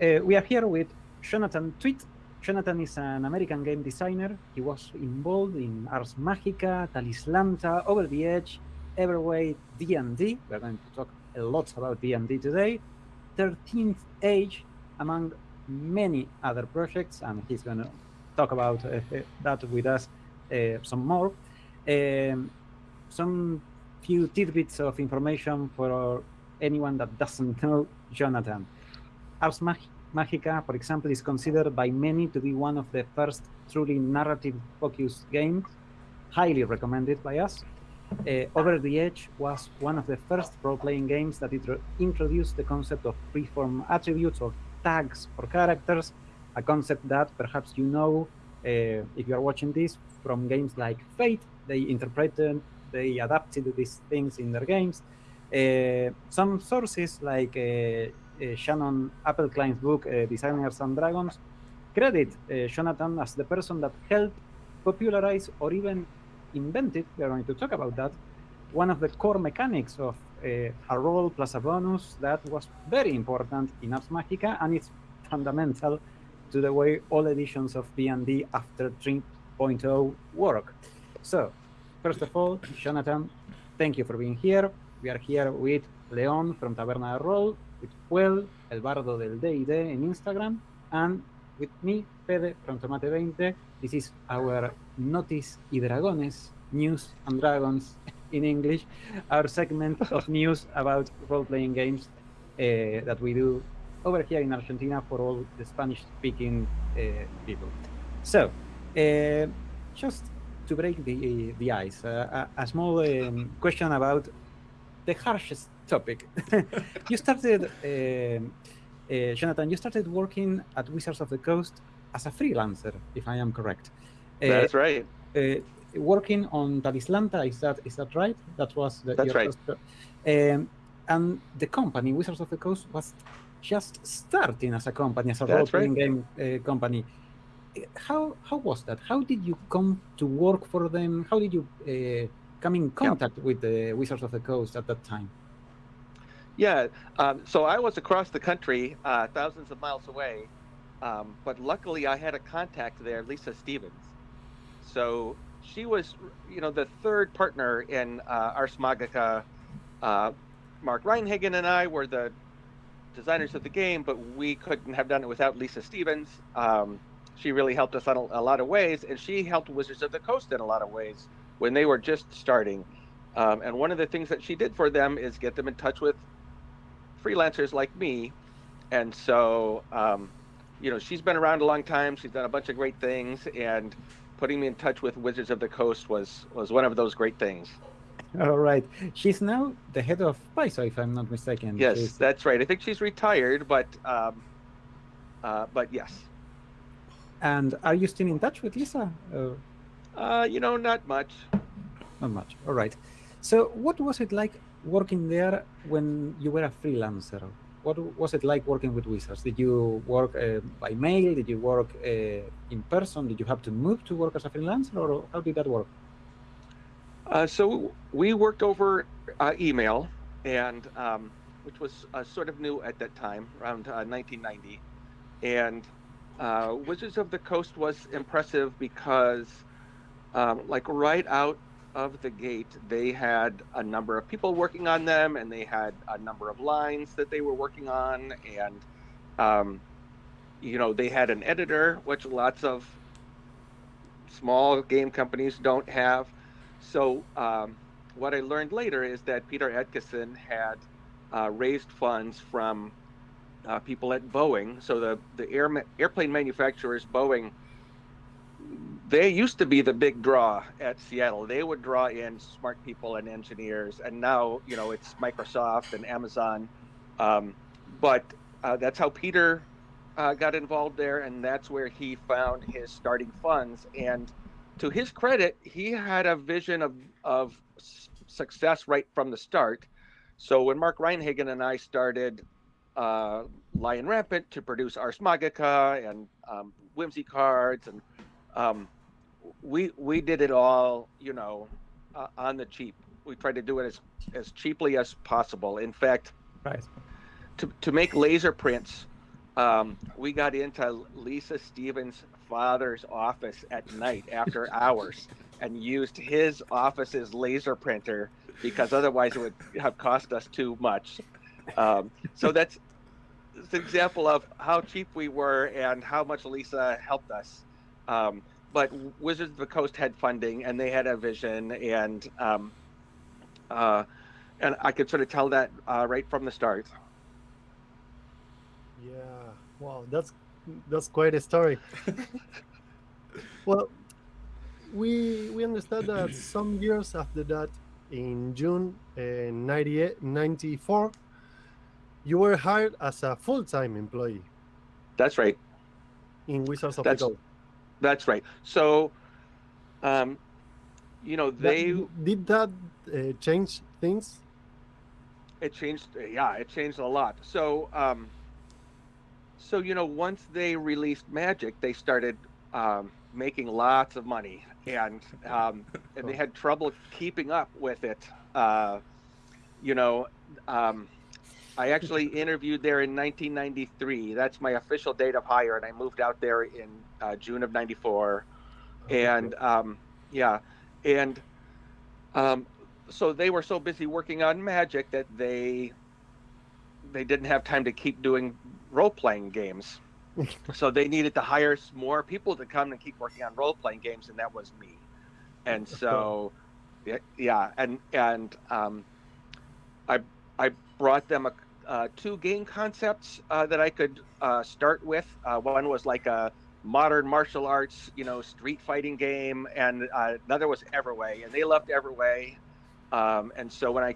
Uh, we are here with Jonathan Tweet. Jonathan is an American game designer. He was involved in Ars Magica, Talislanta, Over the Edge, Everway, D&D. We're going to talk a lot about D&D today. 13th Age, among many other projects, and he's going to talk about uh, that with us uh, some more. Um, some few tidbits of information for anyone that doesn't know Jonathan. Ars Magica, for example, is considered by many to be one of the first truly narrative-focused games, highly recommended by us. Uh, Over the Edge was one of the first role-playing games that introduced the concept of freeform attributes or tags for characters, a concept that perhaps you know uh, if you are watching this from games like Fate. They interpreted, they adapted these things in their games. Uh, some sources like uh, Shannon Appelcline's book, uh, Designers and Dragons, credit uh, Jonathan as the person that helped popularize or even invented, we are going to talk about that, one of the core mechanics of a roll plus a bonus that was very important in Ars Magica, and it's fundamental to the way all editions of D&D after 3.0 work. So, first of all, Jonathan, thank you for being here. We are here with Leon from Taberna Roll, with Fuel, El Bardo del D&D in Instagram, and with me, Fede from Tomate20. This is our Notis y Dragones, News and Dragons in English, our segment of news about role-playing games uh, that we do over here in Argentina for all the Spanish-speaking uh, people. So, uh, just to break the, the ice, uh, a, a, small um, question about the harshest topic. you started, uh, uh, Jonathan, you started working at Wizards of the Coast as a freelancer, if I am correct. Uh, That's right. working on Talislanta, is that is that right? That was the, That's right. First, um, and the company, Wizards of the Coast, was just starting as a company, as a role-playing right. game uh, company. How how was that? How did you come to work for them? How did you uh, come in contact yeah. with the Wizards of the Coast at that time? Yeah, um, so I was across the country, uh, thousands of miles away, um, but luckily I had a contact there, Lisa Stevens. So she was, you know, the third partner in uh, Ars Magica. Uh, Mark Rein-Hagen and I were the designers of the game, but we couldn't have done it without Lisa Stevens. Um, she really helped us in a, a, lot of ways, and she helped Wizards of the Coast in a lot of ways when they were just starting. Um, and one of the things that she did for them is get them in touch with freelancers like me. And so, um, you know, she's been around a long time. She's done a bunch of great things, and putting me in touch with Wizards of the Coast was was one of those great things. All right. She's now the head of Paizo, if I'm not mistaken. Yes, she's... that's right. I think she's retired, but um, uh, but yes. And are you still in touch with Lisa? Uh, uh, you know, not much. Not much. All right. So, what was it like working there when you were a freelancer? What was it like working with Wizards? Did you work uh, by mail? Did you work uh, in person? Did you have to move to work as a freelancer, or how did that work? Uh, so we worked over uh, email, and um, which was uh, sort of new at that time, around 1990. Uh, and Wizards of the Coast was impressive because, um, like right out of the gate, they had a number of people working on them, and they had a number of lines that they were working on, and um, you know they had an editor, which lots of small game companies don't have. So um, what I learned later is that Peter Adkison had uh, raised funds from uh, people at Boeing. So the the air, airplane manufacturers, Boeing they used to be the big draw at Seattle. They would draw in smart people and engineers, and now you know it's Microsoft and Amazon. Um, but uh, that's how Peter uh, got involved there, and that's where he found his starting funds. And to his credit, he had a vision of of success right from the start. So when Mark Rein-Hagen and I started uh, Lion Rampant to produce Ars Magica and um, Whimsy cards and um, we we did it all, you know, uh, on the cheap. We tried to do it as as cheaply as possible. In fact, right. to to make laser prints um, we got into Lisa Stevens' father's office at night after hours and used his office's laser printer because otherwise it would have cost us too much. Um, so that's, that's an example of how cheap we were and how much Lisa helped us. Um, but Wizards of the Coast had funding and they had a vision and um, uh, and I could sort of tell that uh, right from the start. Yeah, wow, that's that's quite a story. well, we we understand that some years after that, in June uh, 94, you were hired as a full-time employee That's right. in Wizards of That's- the Coast. That's right. So, um, you know, That- they did that uh, change things? it changed. Yeah, it changed a lot. So, um, so you know, once they released Magic, they started um, making lots of money, and um, and they had trouble keeping up with it. Uh, you know, um, I actually interviewed there in 1993. That's my official date of hire, and I moved out there in uh, June of '94. and um, yeah, and um, so they were so busy working on Magic that they they didn't have time to keep doing role playing games. so they needed to hire more people to come and keep working on role playing games, and that was me. And so, yeah, yeah and and um, I I brought them a, uh, two game concepts uh, that I could uh, start with. Uh, one was like a modern martial arts, you know, street fighting game, and uh, another was Everway, and they loved Everway. Um, and so when I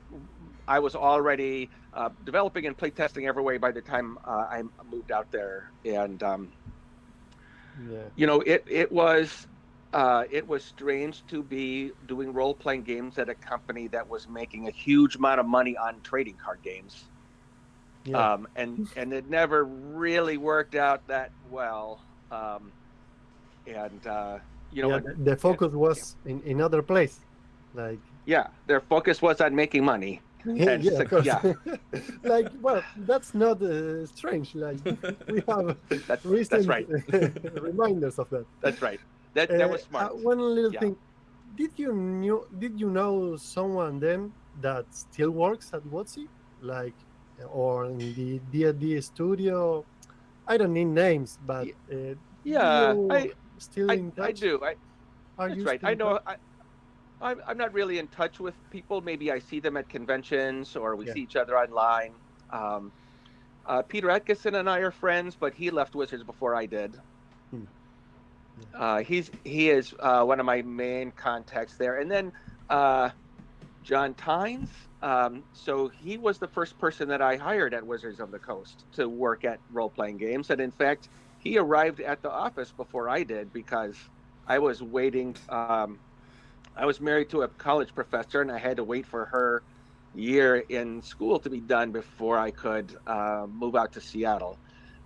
I was already uh, developing and playtesting Everway by the time uh, I moved out there, and um, yeah. you know, it it was uh, it was strange to be doing role playing games at a company that was making a huge amount of money on trading card games Yeah. um, and and it never really worked out that well. Um, and uh, you know, yeah, the, focus was in in other place, like yeah, their focus was on making money. yeah, And yeah, so- yeah. like well, that's not uh, strange. Like we have That's recent that's right. reminders of that. That's right. That that was Uh, smart. uh, one little Yeah. thing. Did you knew? Did you know someone then that still works at WotC? Like, or in the D&D studio? I don't need names, but uh, yeah, I, still I in touch. I do. I, Are that's right. I know. I, I'm I'm not really in touch with people. Maybe I see them at conventions or we Yeah. see each other online. Um, uh, Peter Adkison and I are friends, but he left Wizards before I did. Hmm. Uh, he's he is uh, one of my main contacts there, and then uh, John Tynes. Um, so he was the first person that I hired at Wizards of the Coast to work at role playing games, and in fact, he arrived at the office before I did because I was waiting. Um, I was married to a college professor, and I had to wait for her year in school to be done before I could uh, move out to Seattle.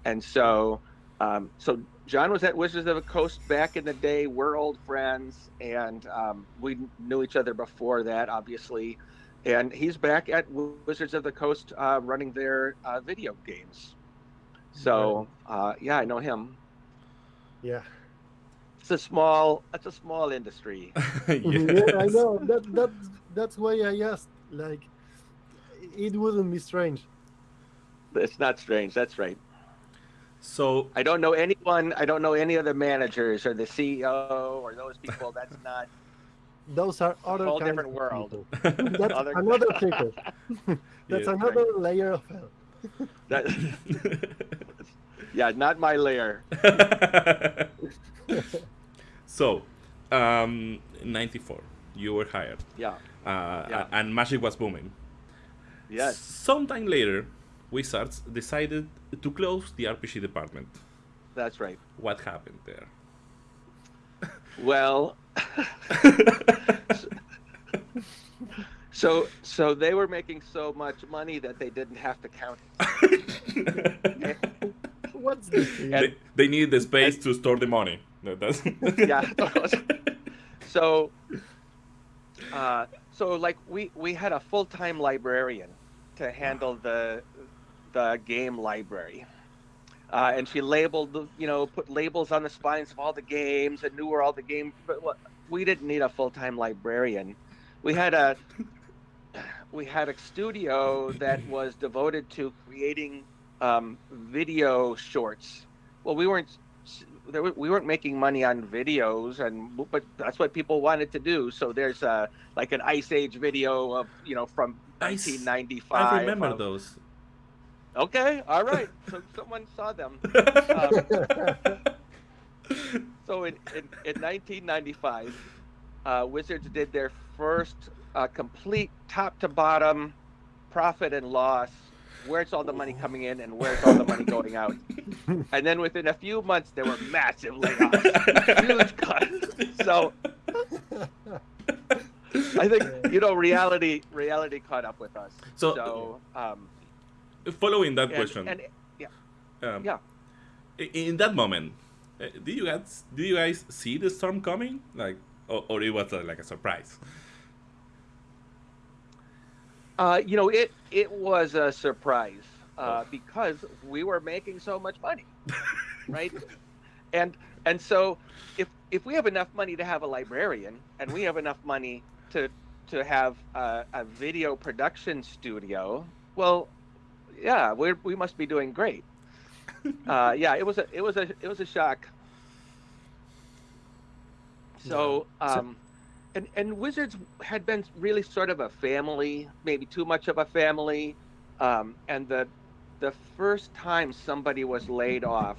And so, um, so John was at Wizards of the Coast back in the day. We're old friends, and um, we knew each other before that, obviously. And he's back at Wizards of the Coast uh, running their uh, video games. So, uh, yeah, I know him. Yeah. It's a small, it's a small industry. yeah, I know. That that that's why I asked. Like, it wouldn't be strange. It's not strange. That's right. So I don't know anyone. I don't know any of the managers or the CEO or those people. That's not. Those are other whole kinds different of world. people. That's Other- another kicker. That's Yeah. another layer of hell. That, yeah, not my layer. so, um, 94, you were hired, Yeah. uh, Yeah. and Magic was booming. Yes. Sometime later, Wizards decided to close the RPG department. That's right. What happened there? Well. so so they were making so much money that they didn't have to count it. What's the thing? they, they needed the space to store the money. That- That's Yeah. so uh, so like we we had a full-time librarian to handle the the game library uh, and she labeled the, you know, put labels on the spines of all the games and knew where all the games. But we didn't need a full time librarian. We had a we had a studio that was devoted to creating um, video shorts. Well, we weren't there, we weren't making money on videos, and but that's what people wanted to do. So there's a like an Ice Age video of you know from Ice- 1995. I remember of- those. Okay, all right. so someone saw them. So in, in, in 1995, uh, Wizards did their first uh, complete top to bottom profit and loss. Where's all the money coming in and where's all the money going out? And then within a few months, there were massive layoffs, huge cuts. So I think you know reality reality caught up with us. So- So um, Following that and, question, and um, yeah. in that moment, uh, do you guys do you guys see the storm coming? Like, or, or it was uh, like a surprise? Uh, you know, it it was a surprise uh, because we were making so much money, right? and and so if if we have enough money to have a librarian and we have enough money to to have a, a video production studio, well, yeah, we we must be doing great. Uh, yeah, it was a it was a it was a shock. So. Um, and and Wizards had been really sort of a family, maybe too much of a family. Um, and the the first time somebody was laid off,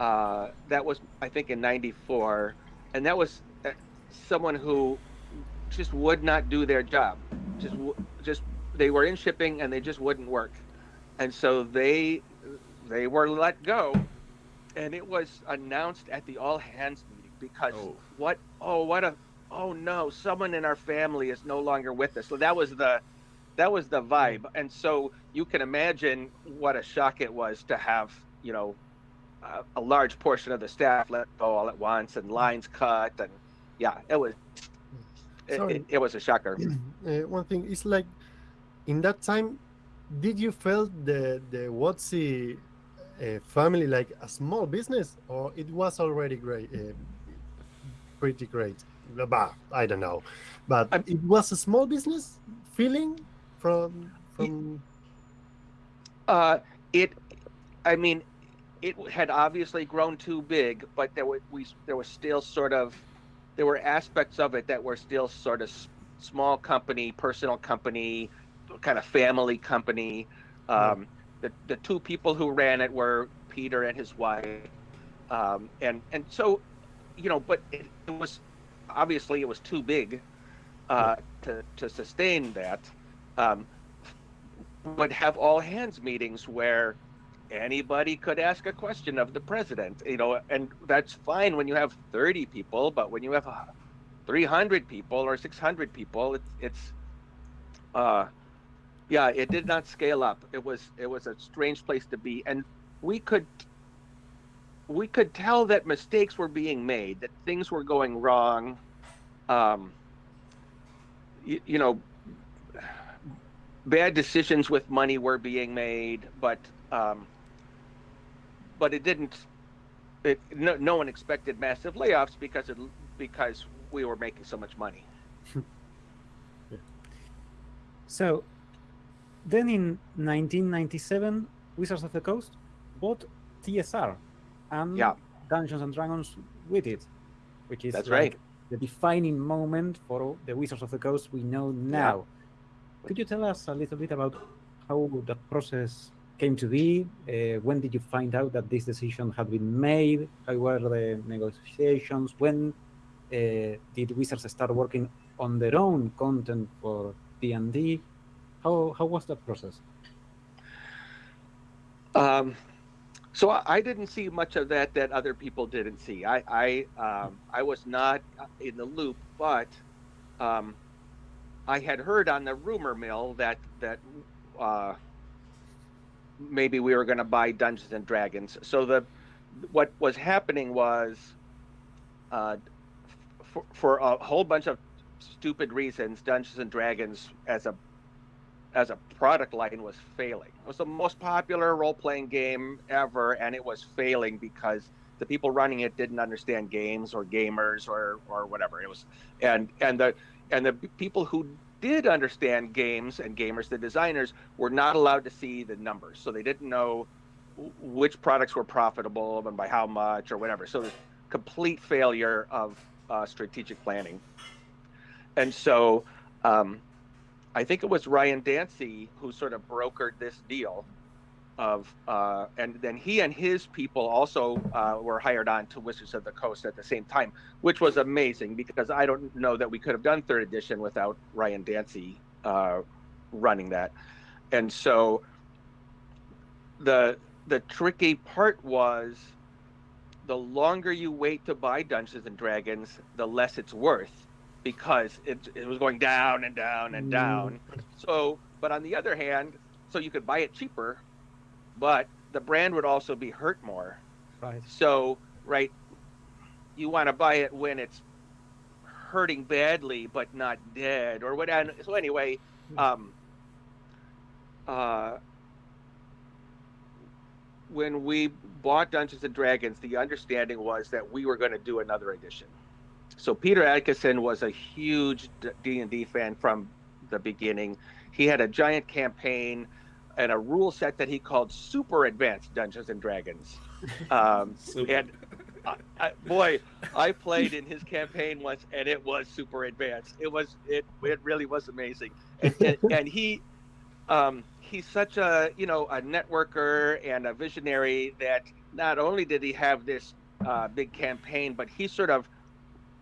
uh, that was I think in '94, and that was uh, someone who just would not do their job. Just just they were in shipping and they just wouldn't work, and so they they were let go, and it was announced at the all hands meeting because Oh. what oh what a oh no someone in our family is no longer with us so that was the that was the vibe and so you can imagine what a shock it was to have you know a, a large portion of the staff let go all at once and lines cut and yeah it was it, Sorry. it, it was a shocker uh, one thing is like in that time did you feel the the WotC uh, family like a small business or it was already great uh, pretty great? Bah, i don't know. But I'm- it was a small business feeling from from Uh, it, I mean, it had obviously grown too big, but there were we there was still sort of there were aspects of it that were still sort of small company, personal company, kind of family company. Um, the the two people who ran it were Peter and his wife, um, and and so, you know, but it, it was obviously it was too big uh, to to sustain that. Um, would have all hands meetings where anybody could ask a question of the president you know and that's fine when you have 30 people but when you have uh, 300 people or 600 people it's it's uh yeah it did not scale up it was it was a strange place to be and we could we could tell that mistakes were being made that things were going wrong um you, you know bad decisions with money were being made, but um, but it didn't. It, no, no one expected massive layoffs because it because we were making so much money. So, then in 1997, Wizards of the Coast bought TSR and Yeah. Dungeons and Dragons with it, which is That's like right. the defining moment for the Wizards of the Coast we know now. Could you tell us a little bit about how that process came to be? Uh, when did you find out that this decision had been made? How were the negotiations? When uh, did Wizards start working on their own content for D&D? How how was that process? Um, so I, didn't see much of that that other people didn't see. I I um, I was not in the loop, but um, I had heard on the rumor mill that that uh, maybe we were going to buy Dungeons and Dragons. So the what was happening was uh, for, for a whole bunch of stupid reasons, Dungeons and Dragons as a as a product line was failing. It was the most popular role playing game ever, and it was failing because the people running it didn't understand games or gamers or or whatever it was, and and the and the people who did understand games and gamers, the designers were not allowed to see the numbers, so they didn't know which products were profitable and by how much or whatever. So complete failure of uh, strategic planning, and so. Um, I think it was Ryan Dancey who sort of brokered this deal of uh, and then he and his people also uh, were hired on to Wizards of the Coast at the same time, which was amazing because I don't know that we could have done third edition without Ryan Dancey uh, running that, and so the the tricky part was the longer you wait to buy Dungeons and Dragons, the less it's worth because it, it was going down and down and down. So, but on the other hand, so you could buy it cheaper, but the brand would also be hurt more. Right. So, right, you want to buy it when it's hurting badly but not dead or what. And so anyway, um, uh, when we bought Dungeons and Dragons, the understanding was that we were going to do another edition so Peter Adkison was a huge D and D fan from the beginning. He had a giant campaign and a rule set that he called Super Advanced Dungeons and Dragons. Um, and I, I, boy, I played in his campaign once, and it was super advanced. It was it it really was amazing. And, and, and he um, he's such a you know a networker and a visionary that not only did he have this uh, big campaign, but he sort of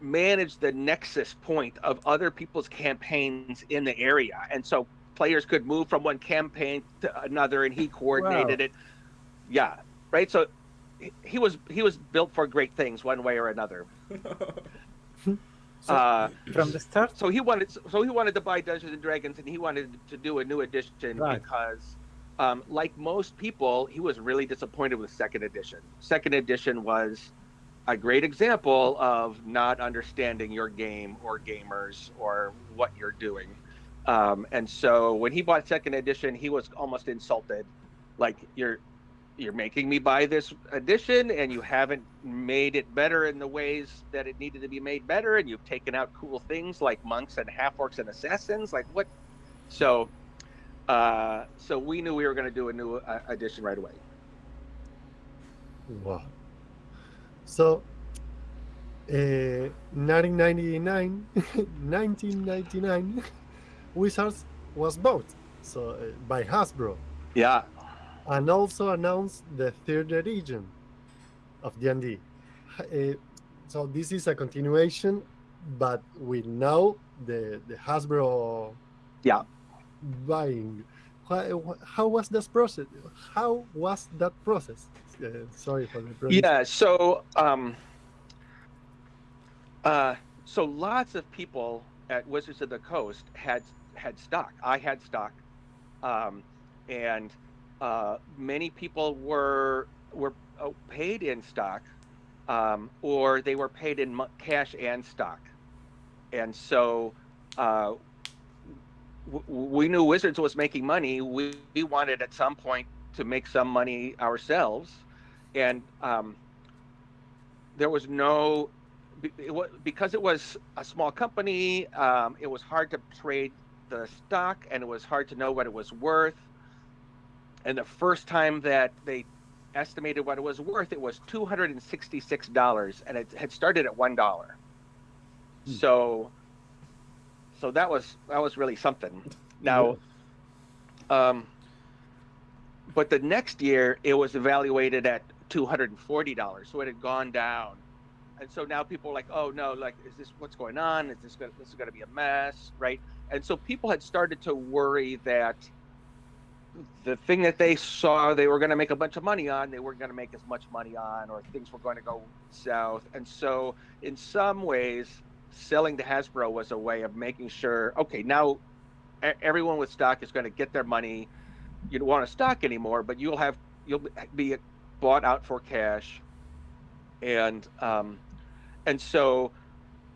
manage the nexus point of other people's campaigns in the area. And so players could move from one campaign to another and he coordinated wow. it. Yeah. Right. So he was he was built for great things one way or another. so, uh, from the start. So he wanted so he wanted to buy Dungeons and Dragons and he wanted to do a new edition right. because um, like most people, he was really disappointed with second edition. Second edition was a great example of not understanding your game or gamers or what you're doing. Um, and so when he bought second edition, he was almost insulted, like you're you're making me buy this edition and you haven't made it better in the ways that it needed to be made better and you've taken out cool things like monks and half orcs and assassins. Like what? So uh so we knew we were going to do a new uh, edition right away. Wow so, uh, 1999, 1999, Wizards was bought so uh, by Hasbro. Yeah. And also announced the third edition of D&D. Uh, so this is a continuation, but we know the the Hasbro. Yeah. Buying. How, how was this process? How was that process? Sorry for the yeah so um uh so lots of people at wizards of the coast had had stock. I had stock. Um and uh many people were were uh, paid in stock um or they were paid in cash and stock. And so uh we knew Wizards was making money. We, we wanted at some point to make some money ourselves and um, there was no it because it was a small company um, it was hard to trade the stock and it was hard to know what it was worth. And the first time that they estimated what it was worth it was $266 and it had started at one dollar. Hmm. so so that was that was really something. Now um but the next year it was evaluated at $240 so it had gone down. And so now people are like oh no like is this what's going on? Is this gonna, this is going to be a mess right? And so people had started to worry that the thing that they saw they were going to make a bunch of money on they weren't going to make as much money on or things were going to go south. And so in some ways selling to hasbro was a way of making sure okay now everyone with stock is going to get their money. You don't want to stock anymore but you'll have you'll be bought out for cash, and um, and so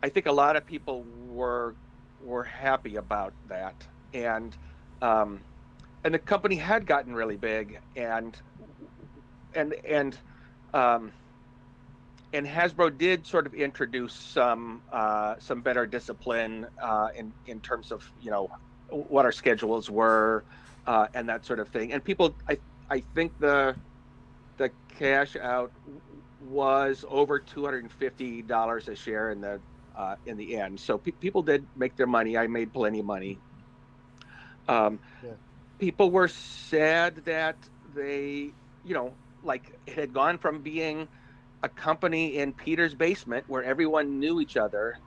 I think a lot of people were were happy about that, and um, and the company had gotten really big, and and and um, and Hasbro did sort of introduce some uh, some better discipline uh, in in terms of you know what our schedules were uh, and that sort of thing. And people, I I think the the cash out was over two hundred and fifty dollars a share in the uh, in the end. So pe- people did make their money. I made plenty of money. Um, Yeah. People were sad that they, you know, like it had gone from being a company in Peter's basement where everyone knew each other,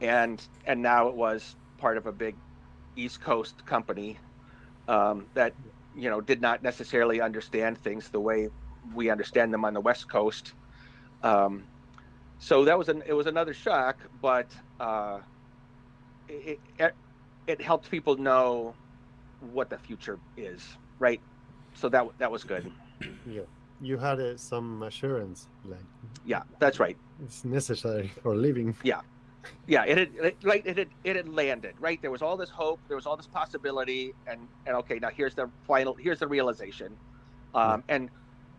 and and now it was part of a big East Coast company um, that you know did not necessarily understand things the way we understand them on the West Coast. Um, so that was an it was another shock, but uh, it, it it helped people know what the future is, right? So that that was good. Yeah, you had uh, some assurance, like Yeah, that's right. it's necessary for living. yeah yeah. it had it, like it had it had landed right there was all this hope there was all this possibility and and okay now here's the final here's the realization um and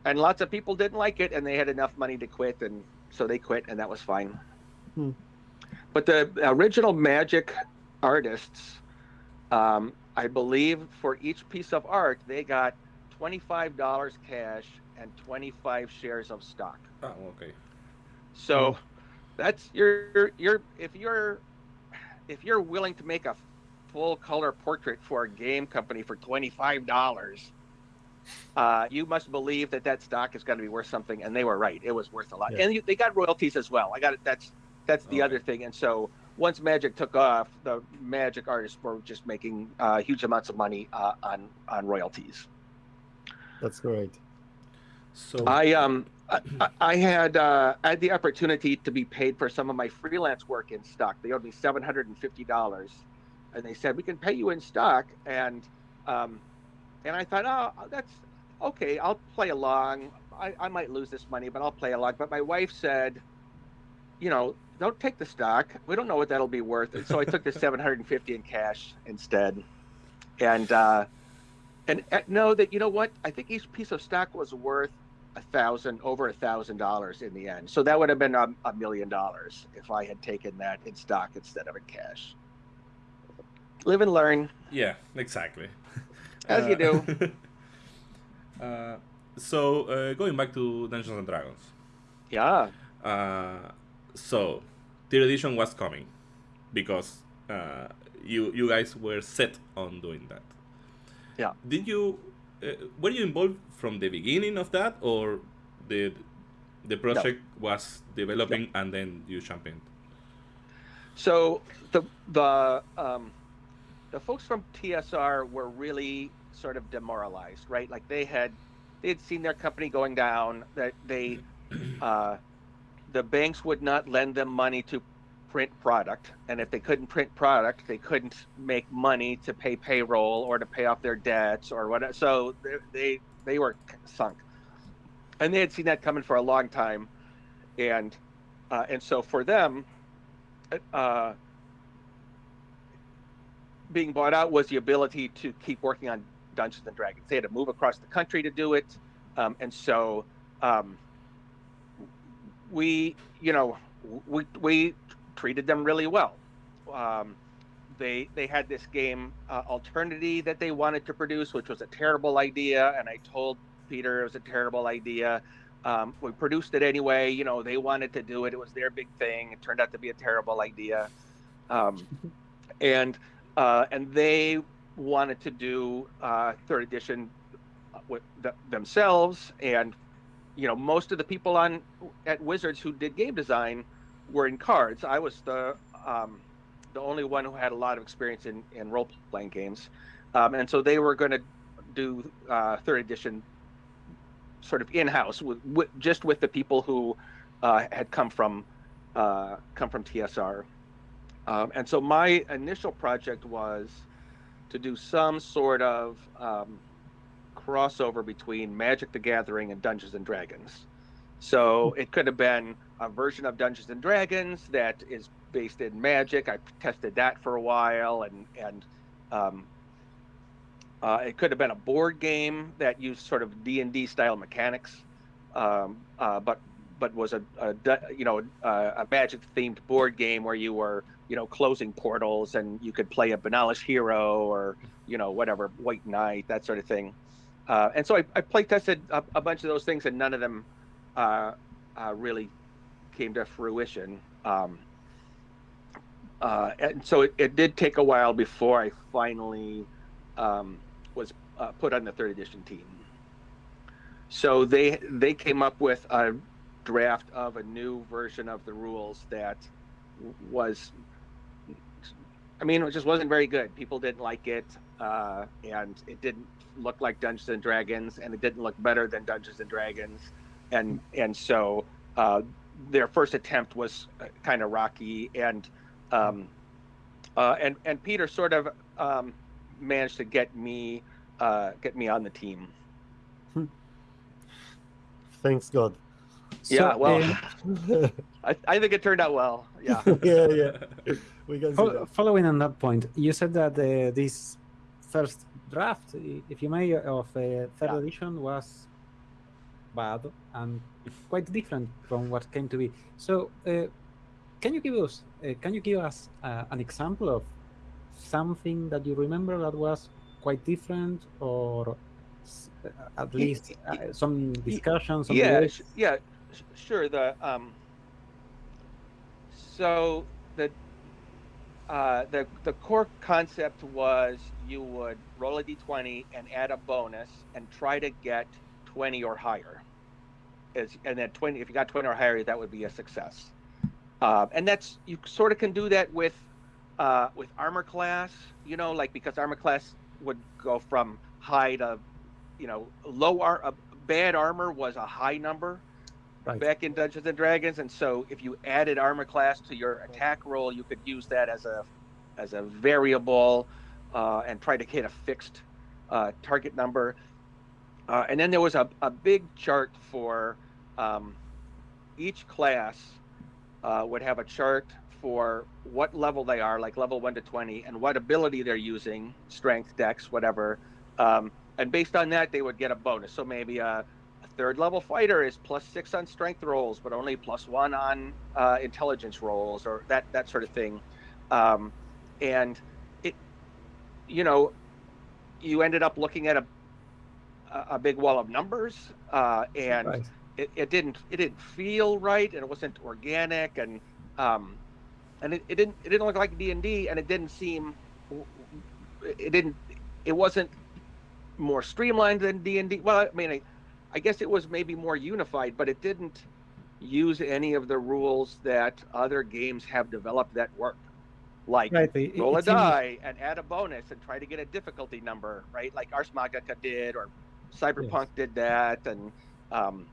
and lots of people didn't like it and they had enough money to quit and so they quit and that was fine Hmm. but the original magic artists um i believe for each piece of art they got $25 cash and 25 shares of stock Oh, okay. so that's you're you're if you're if you're willing to make a full color portrait for a game company for twenty five dollars, uh, you must believe that that stock is going to be worth something, and they were right. It was worth a lot, Yeah. and you, they got royalties as well. I got it. That's that's the Okay. other thing, and so. Once Magic took off, the Magic artists were just making uh, huge amounts of money uh, on on royalties. That's great. So I um I, I- I had uh, I had the opportunity to be paid for some of my freelance work in stock. They owed me seven hundred and fifty dollars, and they said we can pay you in stock. And um, and I thought, oh, that's okay. I'll play along. I, I might lose this money, but I'll play along. But my wife said, you know, don't take the stock. We don't know what that'll be worth. And so I took the seven hundred and fifty in cash instead. And uh, and uh, know that you know what? I think each piece of stock was worth a thousand over a thousand dollars in the end. So that would have been a, a million dollars if I had taken that in stock instead of in cash. Live and learn. yeah, exactly. As you do. uh, so uh, going back to Dungeons and Dragons. Yeah. Uh, so third edition was coming because uh, you you guys were set on doing that. Yeah. Did you uh, were you involved from the beginning of that, or did the project was developing and then you jump in? So the the um, the folks from TSR were really sort of demoralized, right? Like they had they had seen their company going down. That they uh, the banks would not lend them money to print product, and if they couldn't print product, they couldn't make money to pay payroll or to pay off their debts or whatever. So they they, they were sunk, and they had seen that coming for a long time, and uh, and so for them uh, being bought out was the ability to keep working on Dungeons and Dragons. They had to move across the country to do it, um, and so um, we, you know, we we treated them really well. Um, they they had this game uh, Alternity that they wanted to produce, which was a terrible idea, and I told Peter it was a terrible idea. Um, we produced it anyway. You know, they wanted to do it. It was their big thing. It turned out to be a terrible idea. Um, and uh, and they wanted to do uh, third edition with th- themselves. And you know, most of the people on at Wizards who did game design were in cards. I was the um, the only one who had a lot of experience in, in role playing games, um, and so they were going to do uh, third edition sort of in house with, with just with the people who uh, had come from uh, come from TSR. Um, and so my initial project was to do some sort of um, crossover between Magic the Gathering and Dungeons and Dragons. So it could have been a version of Dungeons and Dragons that is based in Magic. I tested that for a while, and and um, Uh, it could have been a board game that used sort of D and D style mechanics, um, uh, but but was a, a you know a, a magic themed board game where you were you know closing portals and you could play a Benalish hero or you know whatever White Knight that sort of thing. Uh, and so I, I play tested a, a, bunch of those things, and none of them uh, uh, really came to fruition. Um, uh, and so it, it, did take a while before I finally um, was uh, put on the third edition team. So they they came up with a draft of a new version of the rules that was, I mean, it just wasn't very good. People didn't like it, uh, and it didn't look like Dungeons and Dragons, and it didn't look better than Dungeons and Dragons, and and so uh, their first attempt was uh, kind of rocky, and um, uh, and and Peter sort of um, managed to get me uh, get me on the team. Thanks God. Yeah, well, I, I think it turned out well. Yeah, yeah, yeah. We can Fo- following on that point, you said that uh, this first draft, if you may, of uh, third Yeah. edition was bad and quite different from what came to be. So, uh, can you give us uh, can you give us uh, an example of something that you remember that was quite different, or s- uh, at least uh, some discussions? some yeah, yeah, sh- sure. The um, so the uh, the the core concept was you would roll a d20 and add a bonus and try to get 20 or higher. Is and then 20 if you got 20 or higher, that would be a success. Uh, and that's you sort of can do that with uh, with armor class, you know, like because armor class would go from high to you know low ar- uh, bad armor was a high number Right. back in Dungeons and Dragons, and so if you added armor class to your attack roll, you could use that as a as a variable uh, and try to hit a fixed uh, target number. Uh, and then there was a, a big chart for um, each class uh, would have a chart for what level they are, like level one to twenty, and what ability they're using, strength, dex, whatever. Um, and based on that, they would get a bonus. So maybe a, a third level fighter is plus six on strength rolls, but only plus one on uh, intelligence rolls, or that that sort of thing. Um, and it, you know, you ended up looking at a a big wall of numbers, uh, and Right. it, it didn't it didn't feel right, and it wasn't organic, and um, and it, it didn't it didn't look like D and D, and it didn't seem it didn't it wasn't more streamlined than D and D. Well, I mean, I, I guess it was maybe more unified, but it didn't use any of the rules that other games have developed that work, like Right. it- roll a seems- die and add a bonus and try to get a difficulty number, right? Like Ars Magica did, or Cyberpunk did that, and um,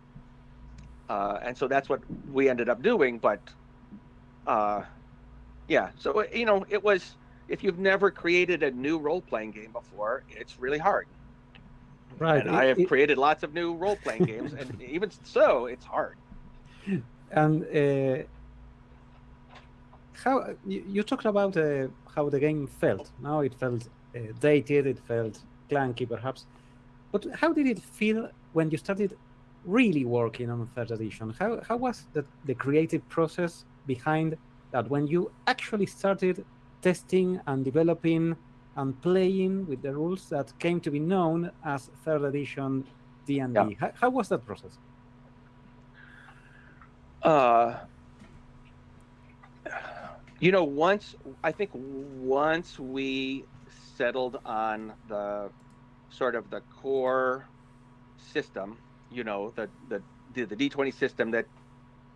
uh, and so that's what we ended up doing. But uh, yeah, so you know, it was if you've never created a new role playing game before, it's really hard. Right. And it- I have it- created lots of new role playing games, and even so, it's hard. And uh, how you, you talked about uh, how the game felt. Now it felt uh, dated, it felt clunky, perhaps. But how did it feel when you started really working on third edition? How how was the, the creative process behind that when you actually started testing and developing and playing with the rules that came to be known as third edition D&D? Yeah. How, how was that process? Uh, you know, once I think once we settled on the sort of the core system, you know, the the the, the D twenty system that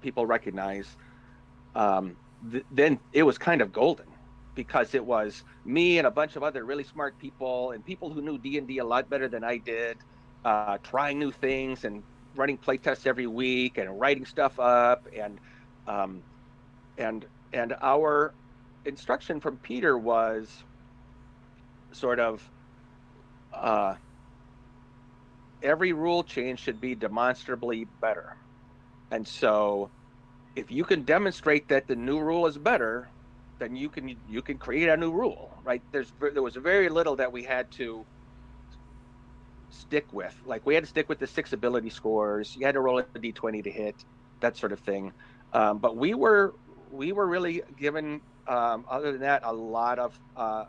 people recognize, um, th- then it was kind of golden because it was me and a bunch of other really smart people and people who knew D and D a lot better than I did, uh, trying new things and running playtests every week and writing stuff up and um, and and our instruction from Peter was sort of uh, every rule change should be demonstrably better, and so if you can demonstrate that the new rule is better, then you can you can create a new rule, right? There's there was very little that we had to stick with. Like we had to stick with the six ability scores. You had to roll a d20 to hit, that sort of thing. Um, but we were we were really given, um, other than that, a lot of. Uh,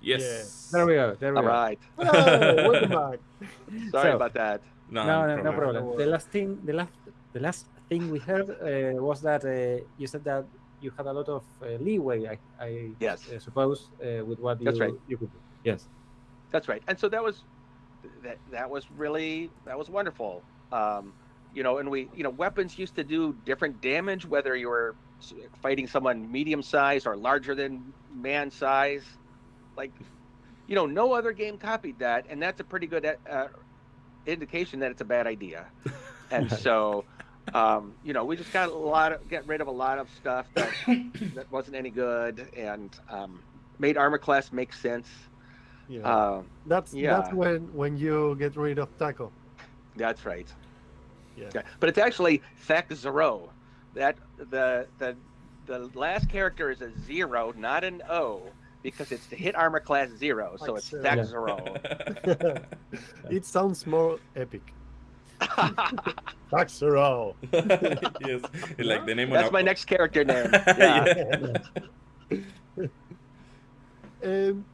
Yes. There we go. There we all go. right, Oh, sorry So- about that. No, no, no, no problem. problem. The last thing, the last, the last thing we heard uh, was that uh, you said that you had a lot of uh, leeway. I, I Yes. uh, suppose uh, with what That's you right. you could do. Yes. That's right. And so that was that that was really that was wonderful. Um, you know, and we you know weapons used to do different damage whether you were fighting someone medium size or larger than man size. Like, you know, no other game copied that, and that's a pretty good uh, indication that it's a bad idea. And so, um, you know, we just got a lot of get rid of a lot of stuff that that wasn't any good, and um, made armor class make sense. Yeah. Um, that's that's when when you get rid of taco. That's right. Yeah. Okay. But it's actually Thek Zero. That the the the last character is a zero, not an O, because it's the hit armor class zero. So Like it's zero. Thek Yeah. Zero. it sounds more epic. Taxero. yes, like the name. That's my next character name. Yeah. yeah. Um,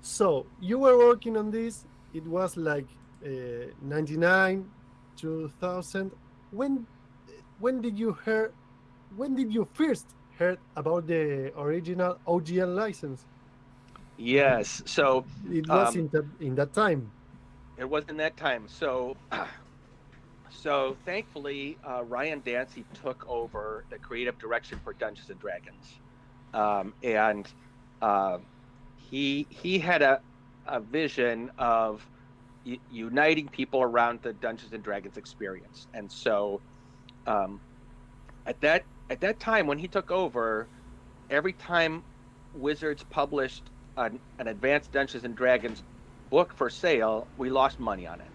so you were working on this. It was like uh, 99, 2000. When when did you hear? When did you first heard about the original OGL license? Yes. So It was Um, in that in that time. it was in that time. So, so thankfully, uh, Ryan Dancey took over the creative direction for Dungeons and Dragons, um, and uh, he he had a a vision of uniting people around the Dungeons and Dragons experience, and so um, at that at that time when he took over, every time Wizards published an, an advanced Dungeons and Dragons book for sale, we lost money on it.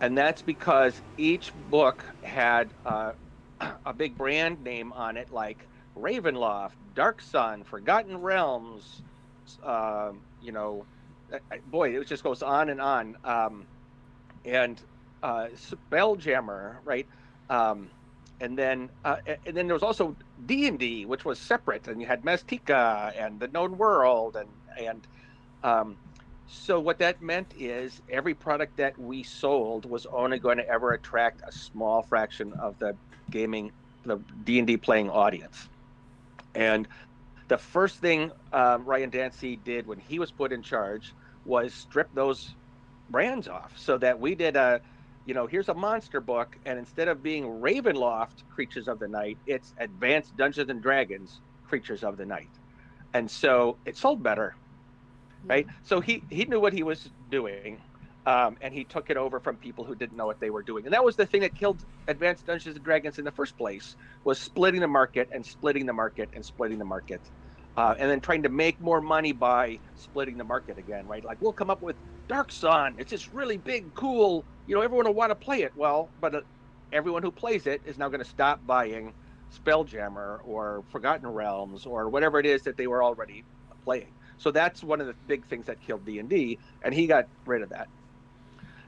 And that's because each book had uh, a big brand name on it, like Ravenloft, Dark Sun, Forgotten Realms. Um, you know, I- I- boy, it just goes on and on. Um, and uh, Spelljammer, right? Um, and then, uh, and then there was also D and D, which was separate, and you had Mystara and the Known World, and and um, so what that meant is every product that we sold was only going to ever attract a small fraction of the gaming, the D and D playing audience. And the first thing um, Ryan Dancey did when he was put in charge was strip those brands off, so that we did a, you know, here's a monster book, and instead of being Ravenloft Creatures of the Night, it's Advanced Dungeons and Dragons Creatures of the Night, and so it sold better right? So he he knew what he was doing, um, and he took it over from people who didn't know what they were doing, and that was the thing that killed Advanced Dungeons and Dragons in the first place was splitting the market and splitting the market and splitting the market, uh, and then trying to make more money by splitting the market again, right? Like we'll come up with Dark Sun, it's this really big, cool, you know, everyone will want to play it. Well, but uh, everyone who plays it is now going to stop buying Spelljammer or Forgotten Realms or whatever it is that they were already playing. So that's one of the big things that killed D and D, and he got rid of that.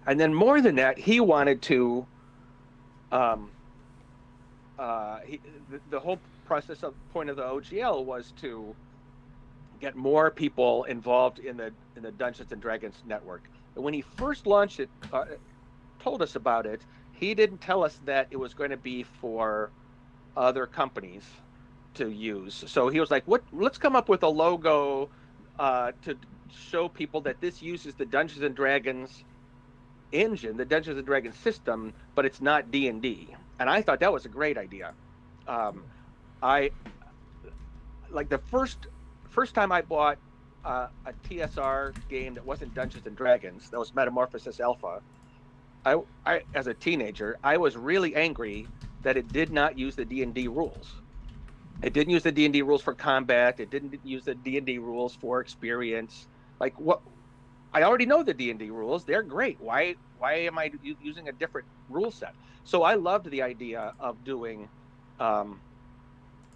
And then more than that, he wanted to. Um, uh, he, the, the whole process of point of the OGL was to get more people involved in the in the Dungeons and Dragons network. And when he first launched it, uh, told us about it, he didn't tell us that it was going to be for other companies to use. So he was like, "What? Let's come up with a logo uh, to show people that this uses the Dungeons and Dragons engine, the Dungeons and Dragons system, but it's not D and D." And I thought that was a great idea. Um, I like the first first time I bought uh, a TSR game that wasn't Dungeons and Dragons, that was Metamorphosis Alpha. I, I as a teenager, I was really angry that it did not use the D and D rules. It didn't use the D and D rules for combat. It didn't use the D and D rules for experience. Like what? I already know the D and D rules. They're great. Why? Why am I using a different rule set? So I loved the idea of doing, um,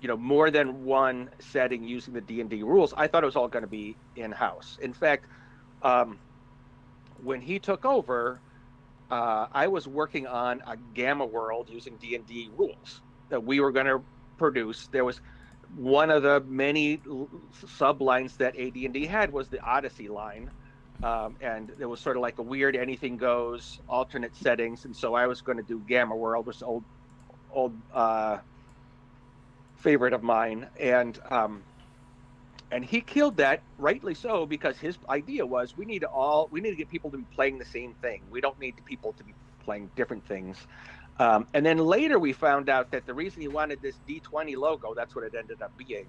you know, more than one setting using the D and D rules. I thought it was all going to be in house. In fact, um, when he took over, uh, I was working on a Gamma World using D and D rules that we were going to produce. There was one of the many sublines that AD&D had was the Odyssey line, um, and it was sort of like a weird anything goes alternate settings. And so I was going to do Gamma World, is old old uh, favorite of mine, and um, and he killed that rightly so because his idea was we need to all we need to get people to be playing the same thing. We don't need people to be playing different things. Um, and then later we found out that the reason he wanted this D20 logo, that's what it ended up being,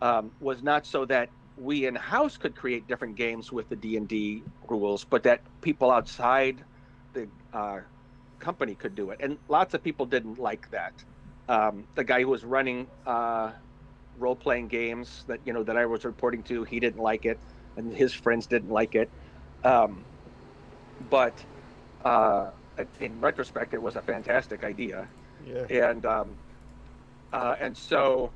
um, was not so that we in house could create different games with the D&D rules, but that people outside the uh, company could do it. And lots of people didn't like that. Um, the guy who was running uh, role-playing games that you know that I was reporting to, he didn't like it, and his friends didn't like it. Um, but uh, in retrospect, it was a fantastic idea. Yeah. And um, uh, and so,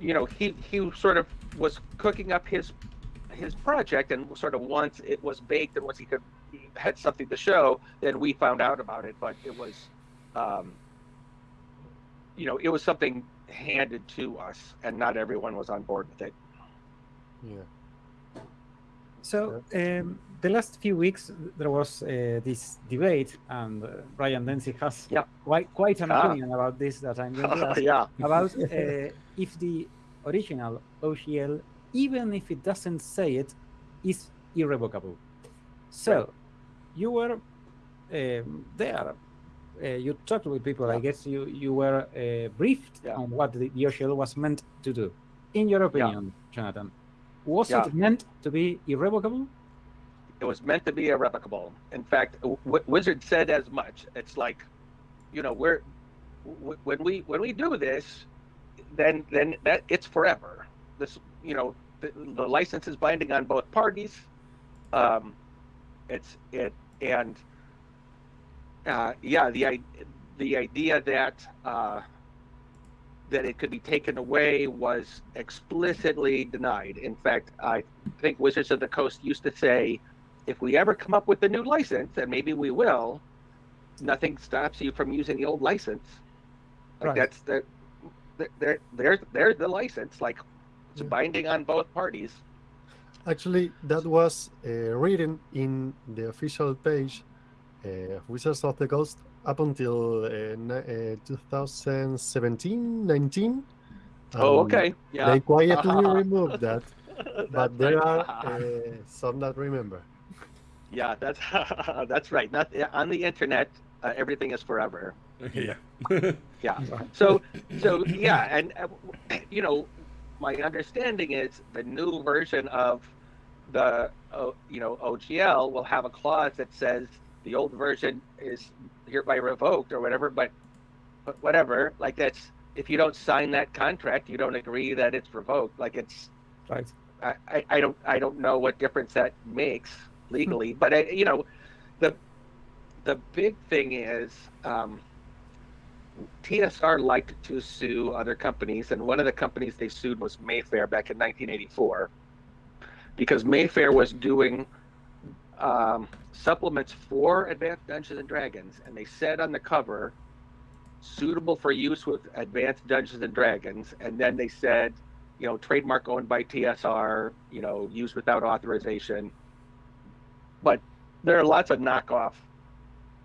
you know, he he sort of was cooking up his his project, and sort of once it was baked, and once he could he had something to show, then we found out about it. But it was, um, you know, it was something handed to us, and not everyone was on board with it. Yeah. So um, the last few weeks there was uh, this debate, and uh, Brian Dempsey has Yeah. quite quite an Ah. opinion about this that I'm going to ask yeah. about uh, if the original OGL, even if it doesn't say it, is irrevocable. So you were um, there. Uh, you talked with people. I guess you you were uh, briefed Yeah. on what the, the OGL was meant to do. In your opinion, Jonathan, was Yeah. it meant to be irrevocable? It was meant to be irrevocable. In fact, w- Wizard said as much. It's like, you know, we're w- when we when we do this, then then that it's forever. This, you know, the, the license is binding on both parties. Um, it's it and uh, yeah, the the idea that uh, that it could be taken away was explicitly denied. In fact, I think Wizards of the Coast used to say, if we ever come up with a new license, and maybe we will, nothing stops you from using the old license. Like Right. that's the they're they're they're the license. Like it's Yeah. binding on both parties. Actually, that was uh, written in the official page uh, of Wizards of the Coast up until uh, uh, 2017, 19. oh, Um, okay. Yeah. They quietly removed that, but there are uh, some that remember. Yeah, that's that's right. Not on the internet. Uh, everything is forever. yeah. Yeah. So, so yeah, and uh, you know, my understanding is the new version of the uh, you know OGL will have a clause that says the old version is hereby revoked or whatever. But, but whatever, like that's if you don't sign that contract, you don't agree that it's revoked. Like it's Right. I, I, I don't I don't know what difference that makes legally, but I, you know, the the big thing is um, TSR liked to sue other companies, and one of the companies they sued was Mayfair back in 1984, because Mayfair was doing um, supplements for Advanced Dungeons and Dragons, and they said on the cover, suitable for use with Advanced Dungeons and Dragons, and then they said, you know, trademark owned by TSR, you know, used without authorization. But there are lots of knockoff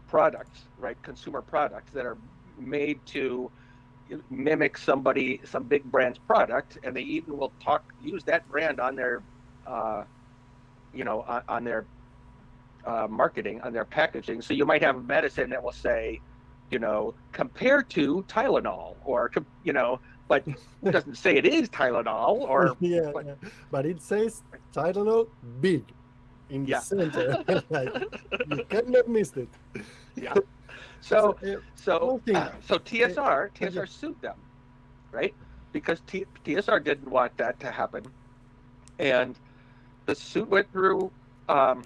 products, right? Consumer products that are made to mimic somebody, some big brand's product, and they even will talk, use that brand on their, uh, you know, on, on their uh, marketing, on their packaging. So you might have a medicine that will say, you know, compared to Tylenol, or you know, but it doesn't say it is Tylenol, or yeah, but- yeah. but it says Tylenol big in the Yeah. center. like, you cannot miss it. yeah. So uh, so uh, so TSR yeah. TSR sued them, right? Because T, TSR didn't want that to happen, and the suit went through, um,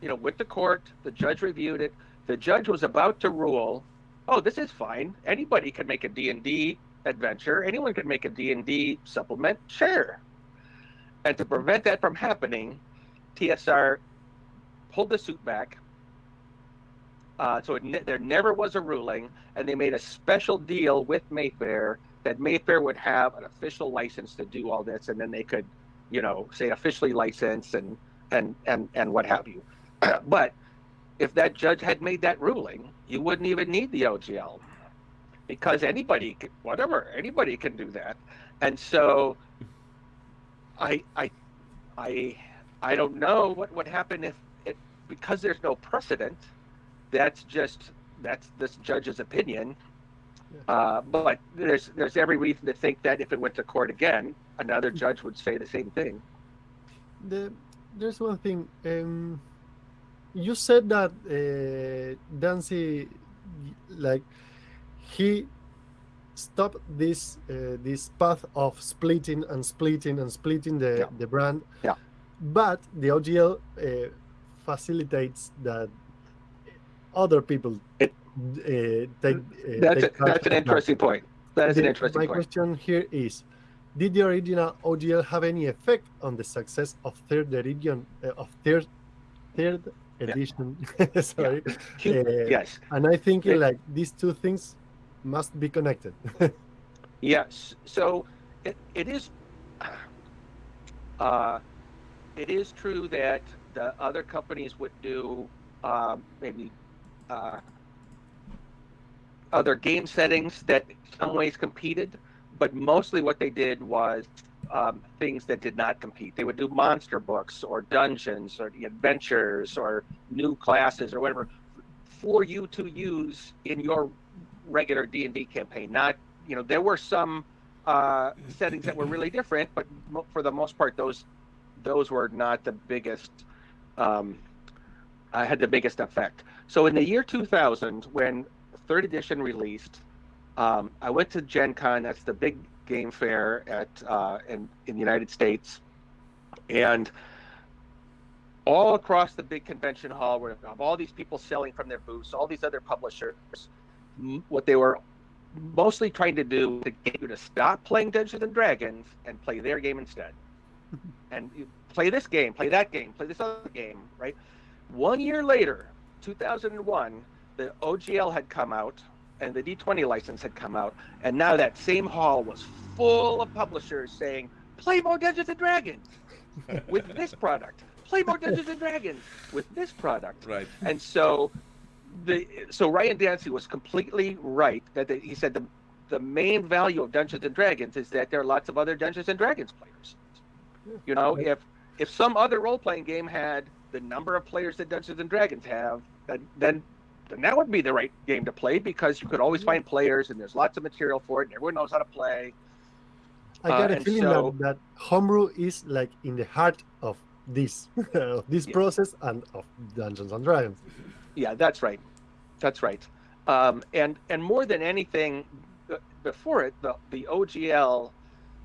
you know, went to court. The judge reviewed it. The judge was about to rule, oh, this is fine. Anybody can make a D and D adventure. Anyone can make a D and D supplement. Sure. And to prevent that from happening, TSR pulled the suit back. Uh, so it there never was a ruling, and they made a special deal with Mayfair that Mayfair would have an official license to do all this, and then they could, you know, say officially licensed and and and and what have you. but if that judge had made that ruling, you wouldn't even need the OGL because anybody, whatever, anybody can do that. And so, I I I I don't know what would happen if it because there's no precedent. That's just that's this judge's opinion. Uh, but there's there's every reason to think that if it went to court again, another judge would say the same thing. The, there's one thing. Um, you said that uh, Dancey, like, he stopped this uh, this path of splitting and splitting and splitting the Yeah. the brand. Yeah. But the OGL uh, facilitates that other people It- uh, take. Uh, That's take a, that's an that. interesting point. That is an The- interesting My point. question here is: Did the original OGL have any effect on the success of third edition uh, of third third edition? Sorry, Hu- uh, yes, and I think It- like these two things must be connected. yes. So it, it is. Uh, it is true that the other companies would do um, maybe uh, other game settings that some ways competed, but mostly what they did was um, things that did not compete. They would do monster books or dungeons or adventures or new classes or whatever for you to use in your regular D and D campaign. Not, you know, there were some uh, settings that were really different, but for the most part, those those were not the biggest. Um, uh, had the biggest effect. So in the year 2000, when third edition released, um, I went to Gen Con. That's the big game fair at uh, in in the United States, and all across the big convention hall were all these people selling from their booths, all these other publishers. What they were mostly trying to do to get you to stop playing Dungeons and Dragons and play their game instead, and you play this game, play that game, play this other game, right? One year later, 2001, the OGL had come out and the D20 license had come out, and now that same hall was full of publishers saying, "Play more Dungeons and Dragons with this product. Play more Dungeons and Dragons with this product." Right. And so, the so Ryan Dancey was completely right that the, he said the the main value of Dungeons and Dragons is that there are lots of other Dungeons and Dragons players. You know, if if some other role playing game had the number of players that Dungeons and Dragons have, then then then that would be the right game to play because you could always find players and there's lots of material for it and everyone knows how to play. I got Uh, a feeling so- that, that homebrew is like in the heart of this of this Yeah. process and of Dungeons and Dragons. Yeah, that's right. That's right. Um, and and more than anything, before it, the the OGL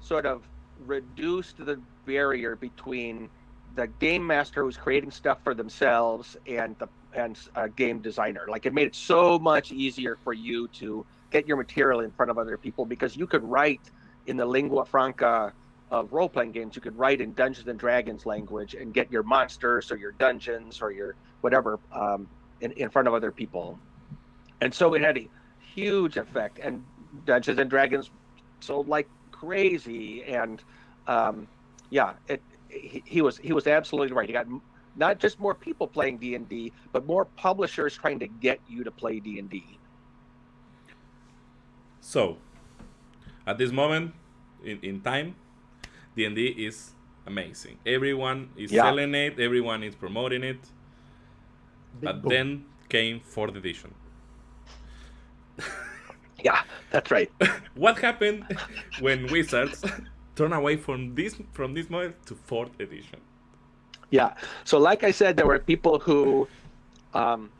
sort of reduced the barrier between the game master who's creating stuff for themselves and the and a game designer. Like it made it so much easier for you to get your material in front of other people because you could write in the lingua franca of role playing games. You could write in Dungeons and Dragons language and get your monsters or your dungeons or your whatever um, in, in front of other people. And so it had a huge effect. And Dungeons and Dragons sold like crazy. And um, yeah, it, he, he was he was absolutely right. He got not just more people playing D and D, but more publishers trying to get you to play D and D. So, at this moment in, in time, D&D is amazing. Everyone is Yeah. selling it, everyone is promoting it. Big but boom. then came fourth edition. Yeah, that's right. What happened when Wizards turned away from this from this model to fourth edition? Yeah. So, like I said, there were people who, um,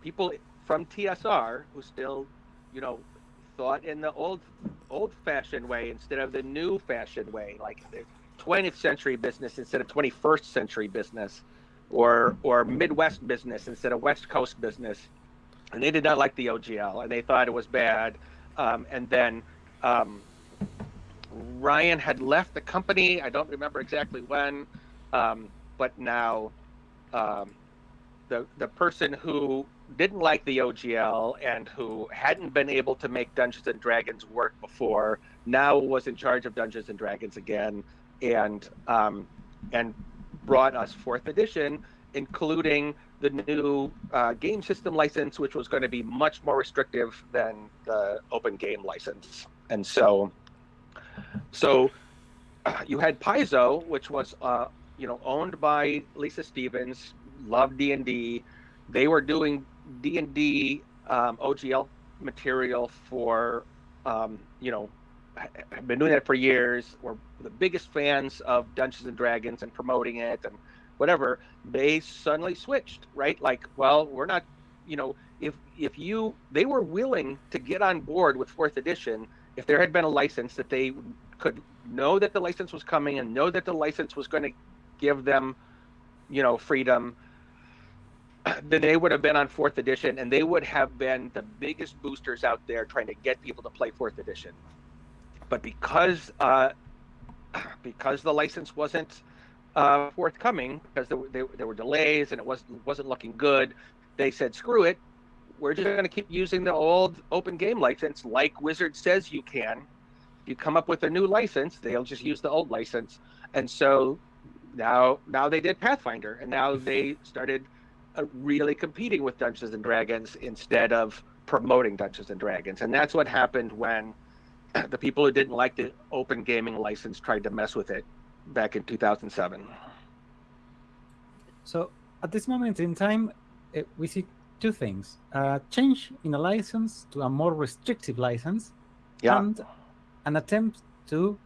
people from TSR who still, you know, thought in the old, old-fashioned way instead of the new-fashioned way, like the 20th century business instead of 21st century business, or or Midwest business instead of West Coast business, and they did not like the OGL and they thought it was bad. Um, and then um, Ryan had left the company. I don't remember exactly when. Um, but now um, the the person who didn't like the OGL and who hadn't been able to make Dungeons and Dragons work before now was in charge of Dungeons and Dragons again, and um, and brought us fourth edition, including the new uh, game system license, which was going to be much more restrictive than the open game license. And so, so uh, you had Paizo, which was uh, you know owned by Lisa Stevens, loved D and D. They were doing D and D um, OGL material for um, you know have been doing that for years. We're the biggest fans of Dungeons and Dragons and promoting it and whatever. They suddenly switched, right? Like, well, we're not, you know, if if you they were willing to get on board with fourth edition if there had been a license that they could know that the license was coming and know that the license was going to give them, you know, freedom then they would have been on fourth edition and they would have been the biggest boosters out there trying to get people to play fourth edition but because uh, because the license wasn't uh, forthcoming because there, there, there, were delays and it wasn't wasn't looking good, they said screw it. We're just going to keep using the old open game license like Wizard says you can. You come up with a new license, they'll just use the old license. And so now now they did Pathfinder and now they started uh, really competing with Dungeons and Dragons instead of promoting Dungeons and Dragons. And that's what happened when the people who didn't like the open gaming license tried to mess with it back in 2007. So at this moment in time, uh, we see two things: a change in a license to a more restrictive license, yeah. and an attempt to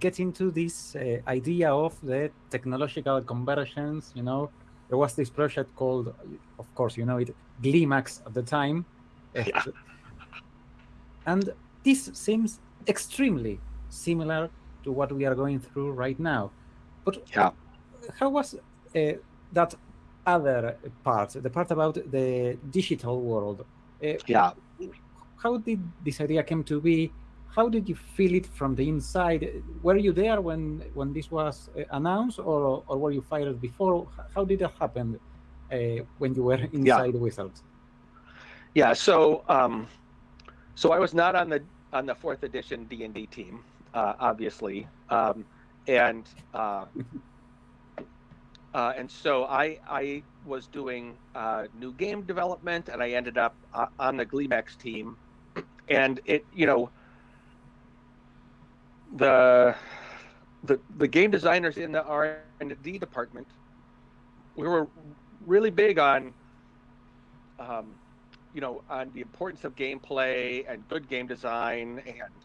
get into this uh, idea of the technological convergence. You know, there was this project called, of course, you know it, Gleemax at the time. Yeah. And this seems extremely similar to what we are going through right now. But yeah. how was uh, that other part, the part about the digital world? Uh, yeah. How did this idea come to be? How did you feel it from the inside? Were you there when when this was uh, announced, or or were you fired before? How did it happen uh, when you were inside yeah. Wizards? Yeah. So. Um, so I was not on the on the fourth edition D and D team, uh, obviously, um, and uh, uh, and so I I was doing uh, new game development, and I ended up uh, on the Gleemax team, and it you know the the the game designers in the R and D department, we were really big on. Um, you know, on the importance of gameplay and good game design, and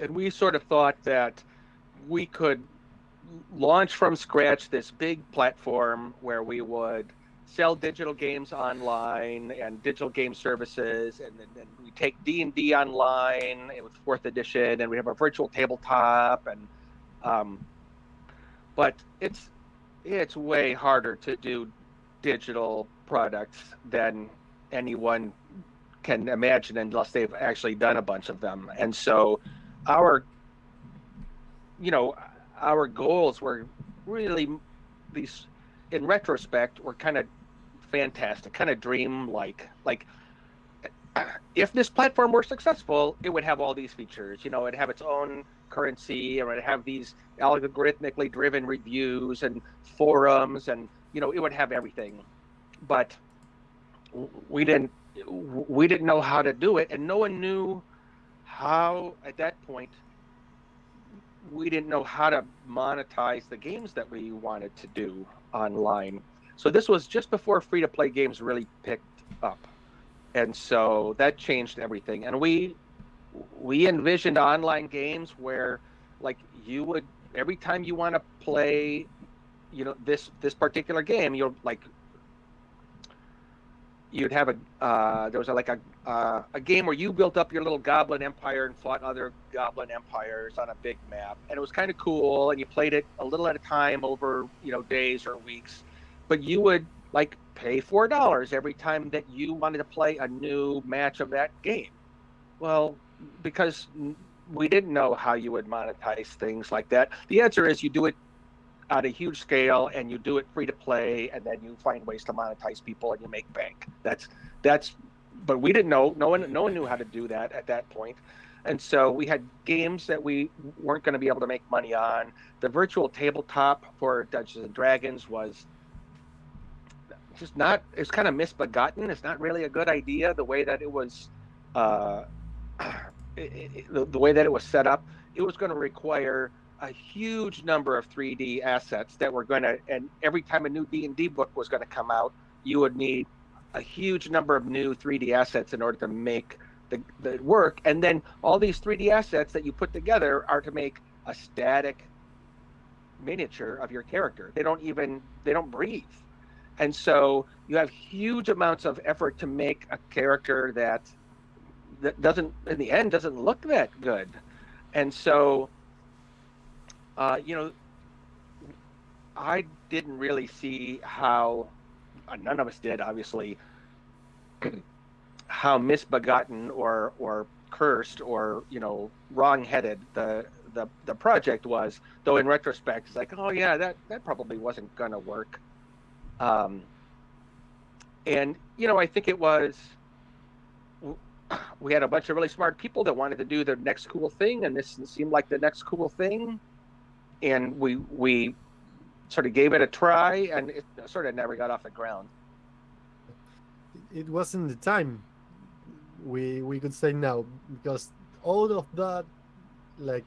and we sort of thought that we could launch from scratch this big platform where we would sell digital games online and digital game services and then, then we take d&d online with fourth edition and we have a virtual tabletop and um, but it's it's way harder to do digital products than anyone can imagine unless they've actually done a bunch of them. And so our you know, our goals were really these in retrospect were kind of fantastic, kind of dream like like if this platform were successful, it would have all these features. You know, it'd have its own currency, or it'd have these algorithmically driven reviews and forums, and you know, it would have everything. But we didn't we didn't know how to do it and no one knew how at that point we didn't know how to monetize the games that we wanted to do online. So this was just before free to play games really picked up. And so that changed everything. And we we envisioned online games where like you would every time you want to play you know this this particular game you'll like you'd have a uh, there was a, like a uh, a game where you built up your little goblin empire and fought other goblin empires on a big map and it was kind of cool and you played it a little at a time over you know days or weeks but you would like pay four dollars every time that you wanted to play a new match of that game. Well because we didn't know how you would monetize things like that. The answer is you do it at a huge scale and you do it free to play and then you find ways to monetize people and you make bank. That's that's but we didn't know no one no one knew how to do that at that point. And so we had games that we weren't going to be able to make money on. The virtual tabletop for dungeons and dragons was just not it's kind of misbegotten. It's not really a good idea the way that it was uh it, it, the, the way that it was set up. It was going to require a huge number of 3D assets that were going to, and every time a new D&D book was going to come out, you would need a huge number of new 3D assets in order to make the, the work. And then all these 3D assets that you put together are to make a static miniature of your character. They don't even, they don't breathe. And so you have huge amounts of effort to make a character that that doesn't in the end doesn't look that good. And so uh, you know, I didn't really see how, uh, none of us did, obviously, how misbegotten or or cursed or you know wrong-headed the the the project was. Though in retrospect, it's like, oh yeah, that that probably wasn't gonna work. Um, and you know, I think it was. We had a bunch of really smart people that wanted to do the next cool thing, and this seemed like the next cool thing and we we sort of gave it a try, and it sort of never got off the ground. It wasn't the time. We we could say now because all of that, like,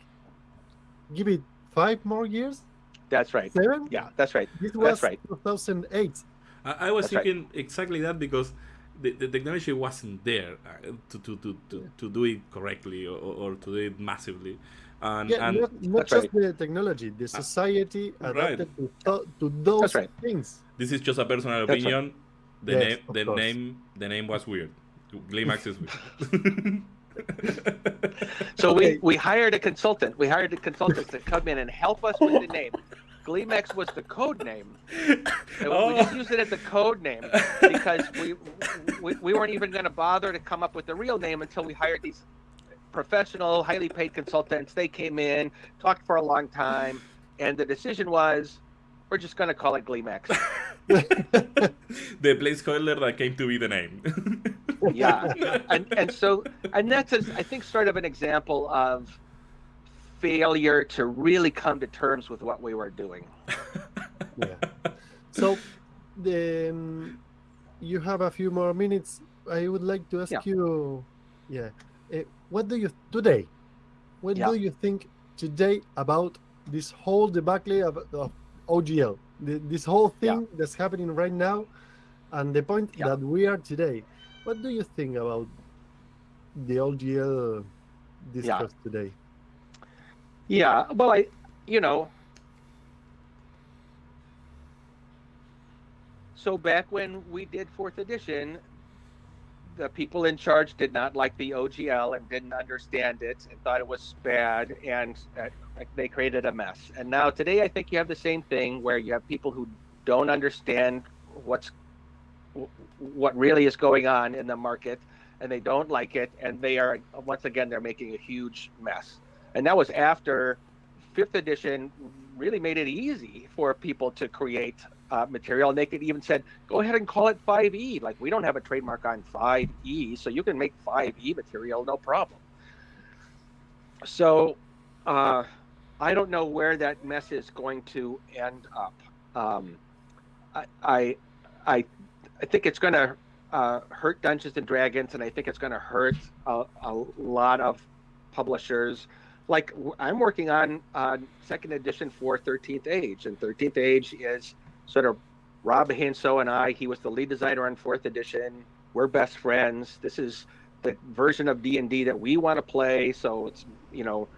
give it five more years. That's right. Seven. Yeah, that's right. This was was right. 2008. I, I was That's right. thinking exactly that because the, the technology wasn't there uh, to, to, to, to, to do it correctly or, or to do it massively. And, Yeah, and not, not That's just the technology, the ah. society right. adapted to, to those right. things. this is just a personal That's right. opinion. The Yes, name the course. name the name was weird. Gleemax is weird. So we Okay. we hired a consultant. We hired a consultant to come in and help us with the name. Gleemax was the code name. And we- We just Oh. used it as the code name because we we, we weren't even going to bother to come up with the real name until we hired these professional, highly paid consultants. They came in, talked for a long time, and the decision was, we're just going to call it Gleemax. the placeholder that came to be the name. yeah and and so and that's a, i think sort of an example of failure to really come to terms with what we were doing Yeah. So, the, um, you have a few more minutes. I would like to ask Yeah. you, yeah, uh, what do you today? What Yeah. do you think today about this whole debacle of, of OGL? The, this whole thing that's happening right now, and the point Yeah. that we are today. What do you think about the OGL discussed today? yeah well i you know so back when we did fourth edition the people in charge did not like the ogl and didn't understand it and thought it was bad and uh, they created a mess. And now today i think you have the same thing where you have people who don't understand what's what really is going on in the market and they don't like it and they are once again they're making a huge mess. And that was after fifth edition really made it easy for people to create uh, material and they could even said go ahead and call it 5e like we don't have a trademark on 5e so you can make 5e material no problem. So uh, i don't know where that mess is going to end up. Um, I, I i i think it's going to uh, hurt dungeons and dragons and i think it's going to hurt a, a lot of publishers. Like I'm working on uh, second edition for 13th Age, and 13th Age is sort of Rob Heinsoo and I. He was the lead designer on fourth edition. We're best friends. This is the version of D and D that we want to play. So it's you know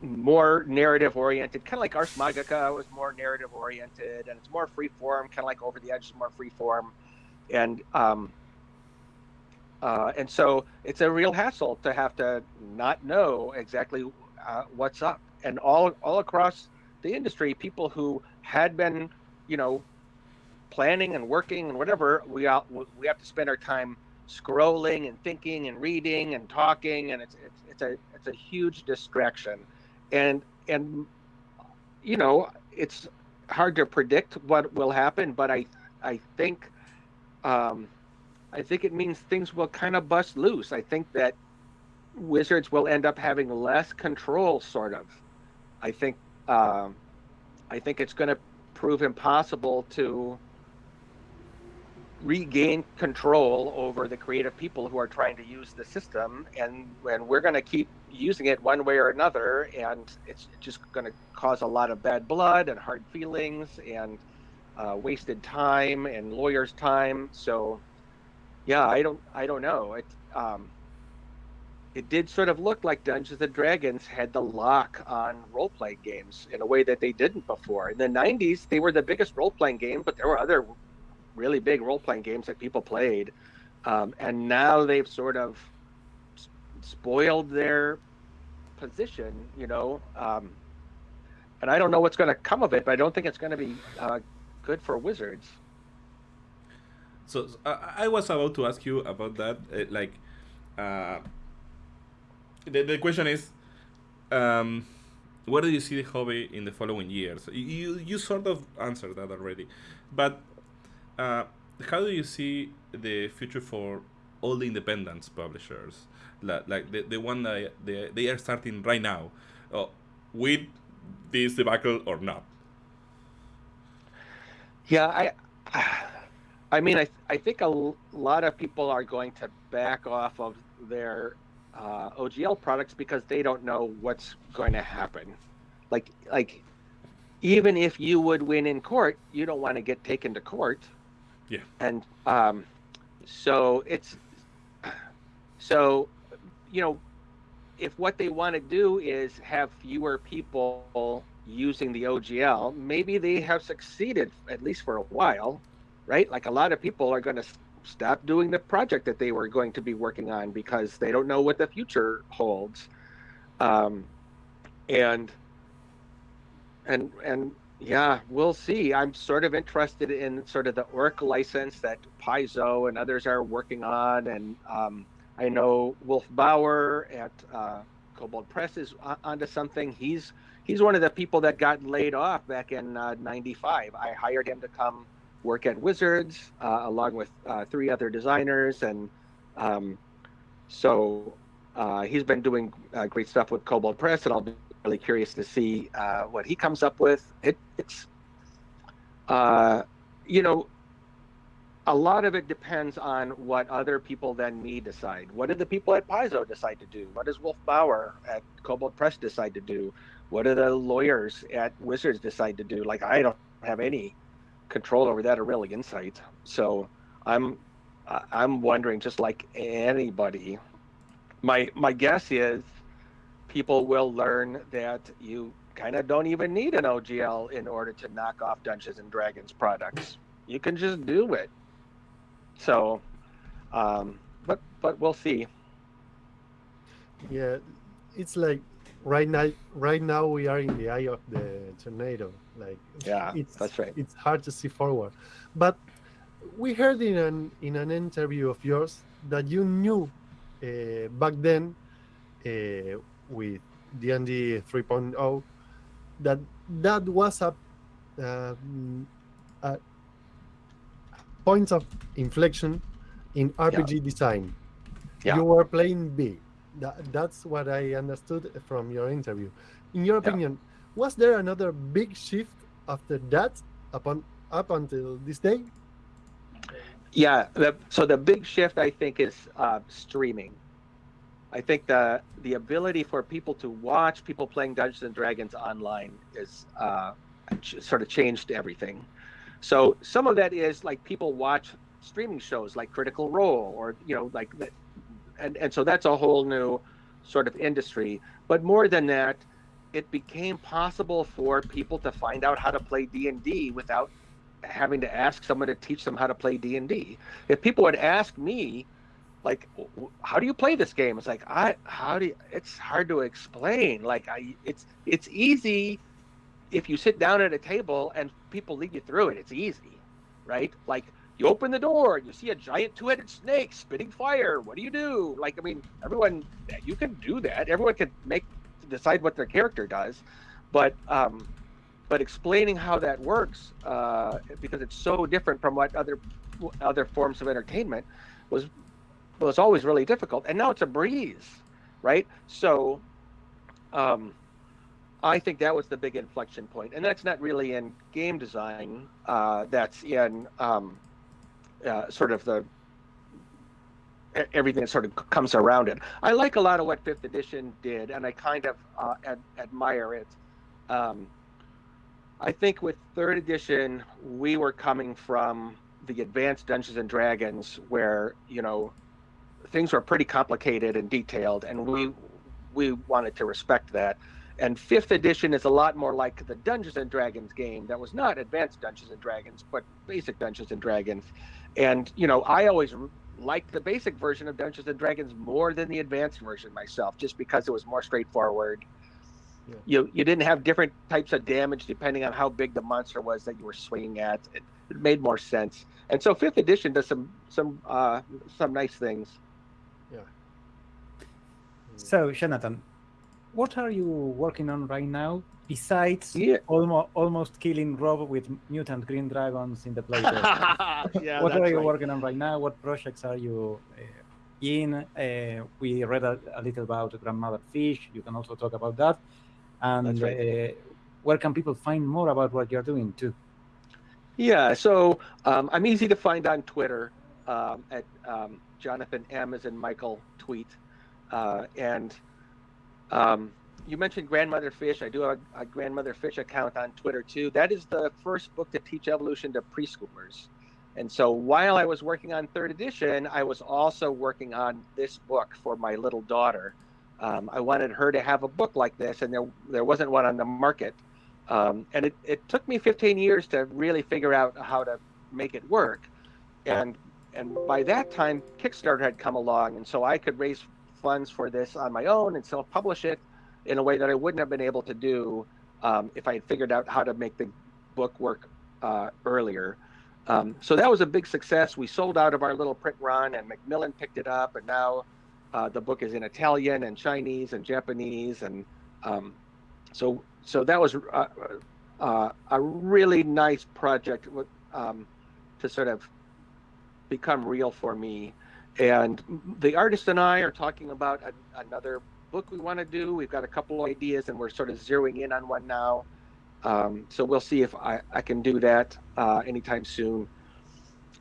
more narrative oriented, kind of like Ars Magica was more narrative oriented, and it's more free form, kind of like Over the Edge is more free form, and um, uh, and so it's a real hassle to have to not know exactly uh, what's up. And all all across the industry, people who had been, you know, planning and working and whatever, we all, we have to spend our time scrolling and thinking and reading and talking, and it's it's, it's a it's a huge distraction. And and you know, it's hard to predict what will happen, but I I think um, I think it means things will kind of bust loose. I think that Wizards will end up having less control, sort of. I think um, I think it's going to prove impossible to regain control over the creative people who are trying to use the system and when we're going to keep using it one way or another and it's just going to cause a lot of bad blood and hard feelings and uh, wasted time and lawyers time. So yeah i don't i don't know. It um, it did sort of look like dungeons and dragons had the lock on role-playing games in a way that they didn't before in the 90s they were the biggest role-playing game but there were other really big role playing games that people played, um, and now they've sort of spoiled their position, you know. Um, and I don't know what's going to come of it, but I don't think it's going to be uh, good for Wizards. So I was about to ask you about that. Uh, like, uh, the the question is, um, where do you see the hobby in the following years? You you sort of answered that already, but uh, how do you see the future for all the independence publishers, like, like the, the one that they, they are starting right now, uh, with this debacle or not? Yeah, I, I mean, I, I think a lot of people are going to back off of their uh, OGL products because they don't know what's going to happen. Like, like, even if you would win in court, you don't want to get taken to court yeah. And um, so it's so you know if what they want to do is have fewer people using the OGL, maybe they have succeeded at least for a while, right? Like a lot of people are going to stop doing the project that they were going to be working on because they don't know what the future holds. Um, and and and yeah, we'll see. I'm sort of interested in sort of the Orc license that Paizo and others are working on, and um, I know Wolf Baur at uh, Kobold Press is onto something. He's he's one of the people that got laid off back in '95. Uh, I hired him to come work at Wizards uh, along with uh, three other designers, and um, so uh, he's been doing uh, great stuff with Kobold Press, and I'll be really curious to see uh, what he comes up with. It, it's, uh, you know, a lot of it depends on what other people than me decide. What did the people at Paizo decide to do? What does Wolf Baur at Kobold Press decide to do? What do the lawyers at Wizards decide to do? Like, I don't have any control over that or really insight. So I'm, I'm wondering, just like anybody, my my guess is people will learn that you kind of don't even need an OGL in order to knock off Dungeons and Dragons products. You can just do it. So, um, but but we'll see. Yeah, it's like right now. Right now we are in the eye of the tornado. Like yeah, it's that's right. It's hard to see forward, but we heard in an in an interview of yours that you knew uh, back then uh, with D&D 3.0 that that was a, uh, a point of inflection in RPG yeah. design. Yeah. You were playing big. That, that's what I understood from your interview. In your opinion, yeah. was there another big shift after that upon up until this day? Yeah, the, so the big shift I think is uh, streaming. I think the the ability for people to watch people playing Dungeons and Dragons online is uh, sort of changed everything. So some of that is like people watch streaming shows like Critical Role or you know like and and so that's a whole new sort of industry. But more than that, it became possible for people to find out how to play D and D without having to ask someone to teach them how to play D and D. If people would ask me like how do you play this game it's like i how do you, it's hard to explain like i it's it's easy if you sit down at a table and people lead you through it it's easy right like you open the door and you see a giant two-headed snake spitting fire. What do you do? Like i mean everyone you can do that. Everyone can make decide what their character does. But um but explaining how that works uh, because it's so different from what other other forms of entertainment was was always really difficult. And now it's a breeze right? So um, i think that was the big inflection point. and that's not really in game design uh, that's in um, uh, sort of the everything that sort of comes around it i like a lot of what fifth edition did and i kind of uh, ad- admire it um, I think with third edition, we were coming from the advanced Dungeons and Dragons, where you know things were pretty complicated and detailed, and we we wanted to respect that. And fifth edition is a lot more like the Dungeons and Dragons game that was not advanced Dungeons and Dragons, but basic Dungeons and Dragons. And you know, I always liked the basic version of Dungeons and Dragons more than the advanced version myself, just because it was more straightforward Yeah. you you didn't have different types of damage depending on how big the monster was that you were swinging at. It, it made more sense. And so fifth edition does some some uh, some nice things. Yeah. So, Jonathan, what are you working on right now besides Yeah. almost almost killing Rob with mutant green dragons in the playtest? yeah, what are that's you right. working on right now? What projects are you uh, in? Uh, we read a, a little about Grandmother Fish. You can also talk about that. And right. uh, where can people find more about what you're doing too? Yeah, so um, I'm easy to find on Twitter um, at um, Jonathan M as in Michael tweet, uh, and um, you mentioned Grandmother Fish. I do have a, a Grandmother Fish account on Twitter too. That is the first book to teach evolution to preschoolers. And so while I was working on third edition, I was also working on this book for my little daughter. Um, I wanted her to have a book like this, and there there wasn't one on the market. Um, and it, it took me 15 years to really figure out how to make it work. And and by that time, Kickstarter had come along, and so I could raise funds for this on my own and self-publish it in a way that I wouldn't have been able to do um, if I had figured out how to make the book work uh, earlier. Um, so that was a big success. We sold out of our little print run, and Macmillan picked it up, and now uh, the book is in Italian and Chinese and Japanese, and um, so so that was uh, uh, a really nice project um, to sort of become real for me. And the artist and I are talking about a, another book we want to do. We've got a couple of ideas, and we're sort of zeroing in on one now. Um, so we'll see if I, I can do that uh, anytime soon.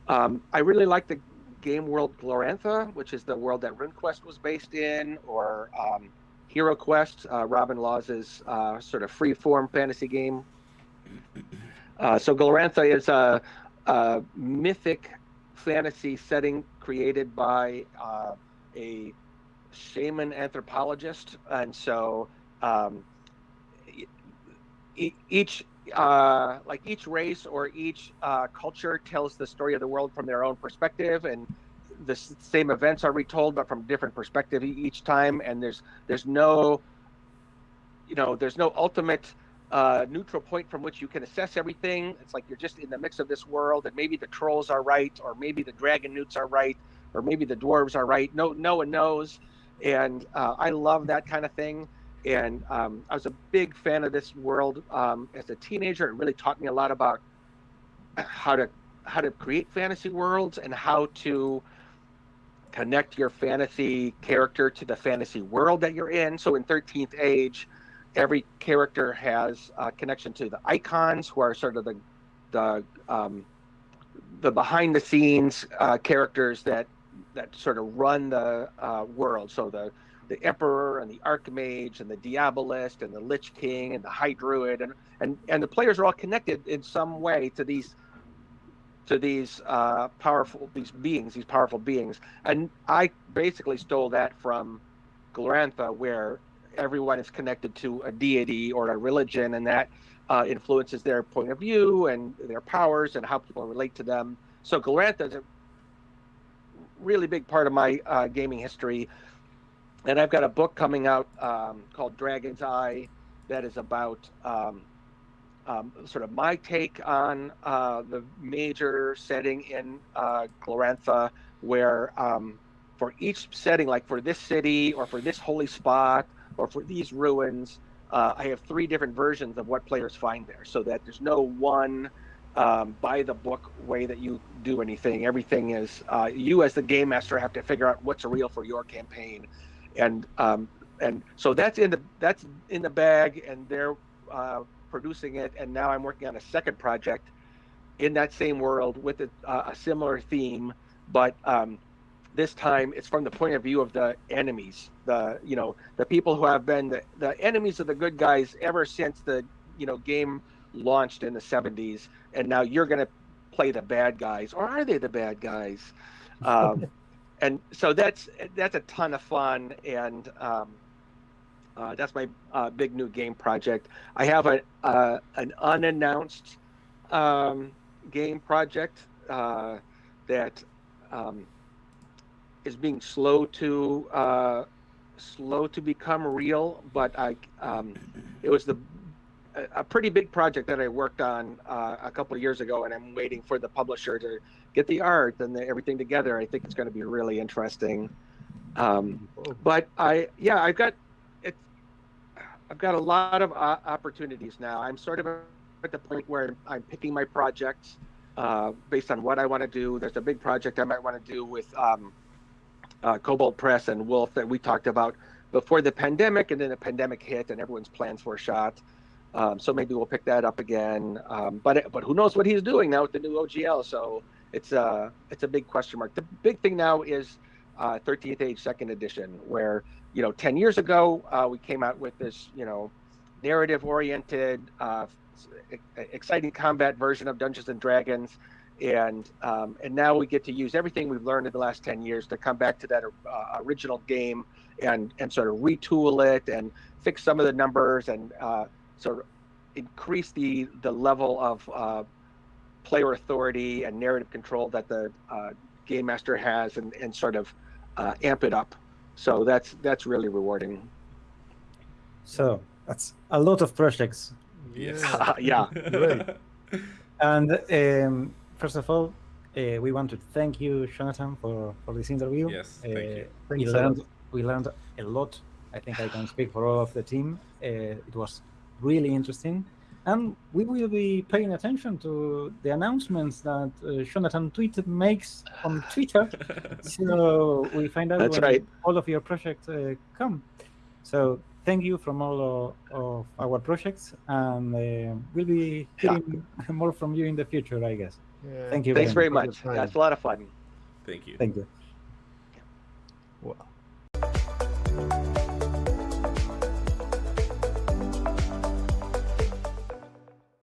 Um, I really like the game world Glorantha, which is the world that RuneQuest was based in, or um, Hero Quest, uh, Robin Laws's uh, sort of free-form fantasy game. Uh, so Glorantha is a, a mythic fantasy setting created by uh, a shaman anthropologist, and so um, each uh, like each race or each uh, culture tells the story of the world from their own perspective, and the same events are retold, but from different perspective each time. And there's there's no you know there's no ultimate uh, neutral point from which you can assess everything. It's like you're just in the mix of this world, and maybe the trolls are right, or maybe the dragonewts are right, or maybe the dwarves are right. No, no one knows, and uh, I love that kind of thing. And um, I was a big fan of this world um, as a teenager. It really taught me a lot about how to how to create fantasy worlds and how to connect your fantasy character to the fantasy world that you're in. So in 13th Age, every character has a connection to the icons, who are sort of the the um, the behind the scenes uh, characters that that sort of run the uh, world. So the the emperor and the archmage and the diabolist and the lich king and the high druid and and and the players are all connected in some way to these to these uh, powerful these beings these powerful beings and i basically stole that from glorantha where everyone is connected to a deity or a religion and that uh, influences their point of view and their powers and how people relate to them so glorantha is really big part of my uh, gaming history. And I've got a book coming out um, called Dragon's Eye that is about um, um, sort of my take on uh, the major setting in uh, Glorantha, where um, for each setting, like for this city or for this holy spot or for these ruins, uh, I have three different versions of what players find there, so that there's no one um, by the book way that you do anything. Everything is uh, you as the game master have to figure out what's real for your campaign, and um, and so that's in the that's in the bag, and they're uh, producing it. And now I'm working on a second project in that same world with a, uh, a similar theme, but um, this time it's from the point of view of the enemies, the you know the people who have been the, the enemies of the good guys ever since the you know game launched in the 70s, and now you're going to play the bad guys, or are they the bad guys? Um, and so that's that's a ton of fun, and um, uh, that's my uh, big new game project. I have a uh, an unannounced um, game project uh, that um, is being slow to uh, slow to become real, but I um, it was the a- pretty big project that I worked on uh, a couple of years ago, and I'm waiting for the publisher to get the art and the, everything together. I think it's going to be really interesting. Um, but I, yeah, I've got it. I've got a lot of uh, opportunities now. I'm sort of at the point where I'm picking my projects uh, based on what I want to do. There's a big project I might want to do with um, uh, Kobold Press and Wolf that we talked about before the pandemic, and then the pandemic hit, and everyone's plans were shot. Um, so maybe we'll pick that up again. Um, but but who knows what he's doing now with the new OGL? So it's a it's a big question mark. The big thing now is uh, 13th Age Second Edition, where you know 10 years ago uh, we came out with this you know narrative oriented, uh, exciting combat version of Dungeons and Dragons. And um, and now we get to use everything we've learned in the last ten years to come back to that uh, original game and and sort of retool it and fix some of the numbers and uh, sort of increase the the level of uh, player authority and narrative control that the uh, game master has and, and sort of uh, amp it up. So that's that's really rewarding. So that's a lot of projects. Yes. Yeah. Great. And um, first of all, uh, we want to thank you, Jonathan, for, for this interview. Yes, thank Uh, you. We Thanks a lot. learned, we learned a lot. I think I can speak for all of the team. Uh, it was really interesting. And we will be paying attention to the announcements that uh, Jonathan Tweet makes on Twitter. so we find out That's when right. all of your projects uh, come. So thank you from all of, of our projects, and uh, we'll be Yeah. hearing more from you in the future, I guess. Yeah. Thank you Thanks very very much. That's a lot of fun. Thank you. Thank you.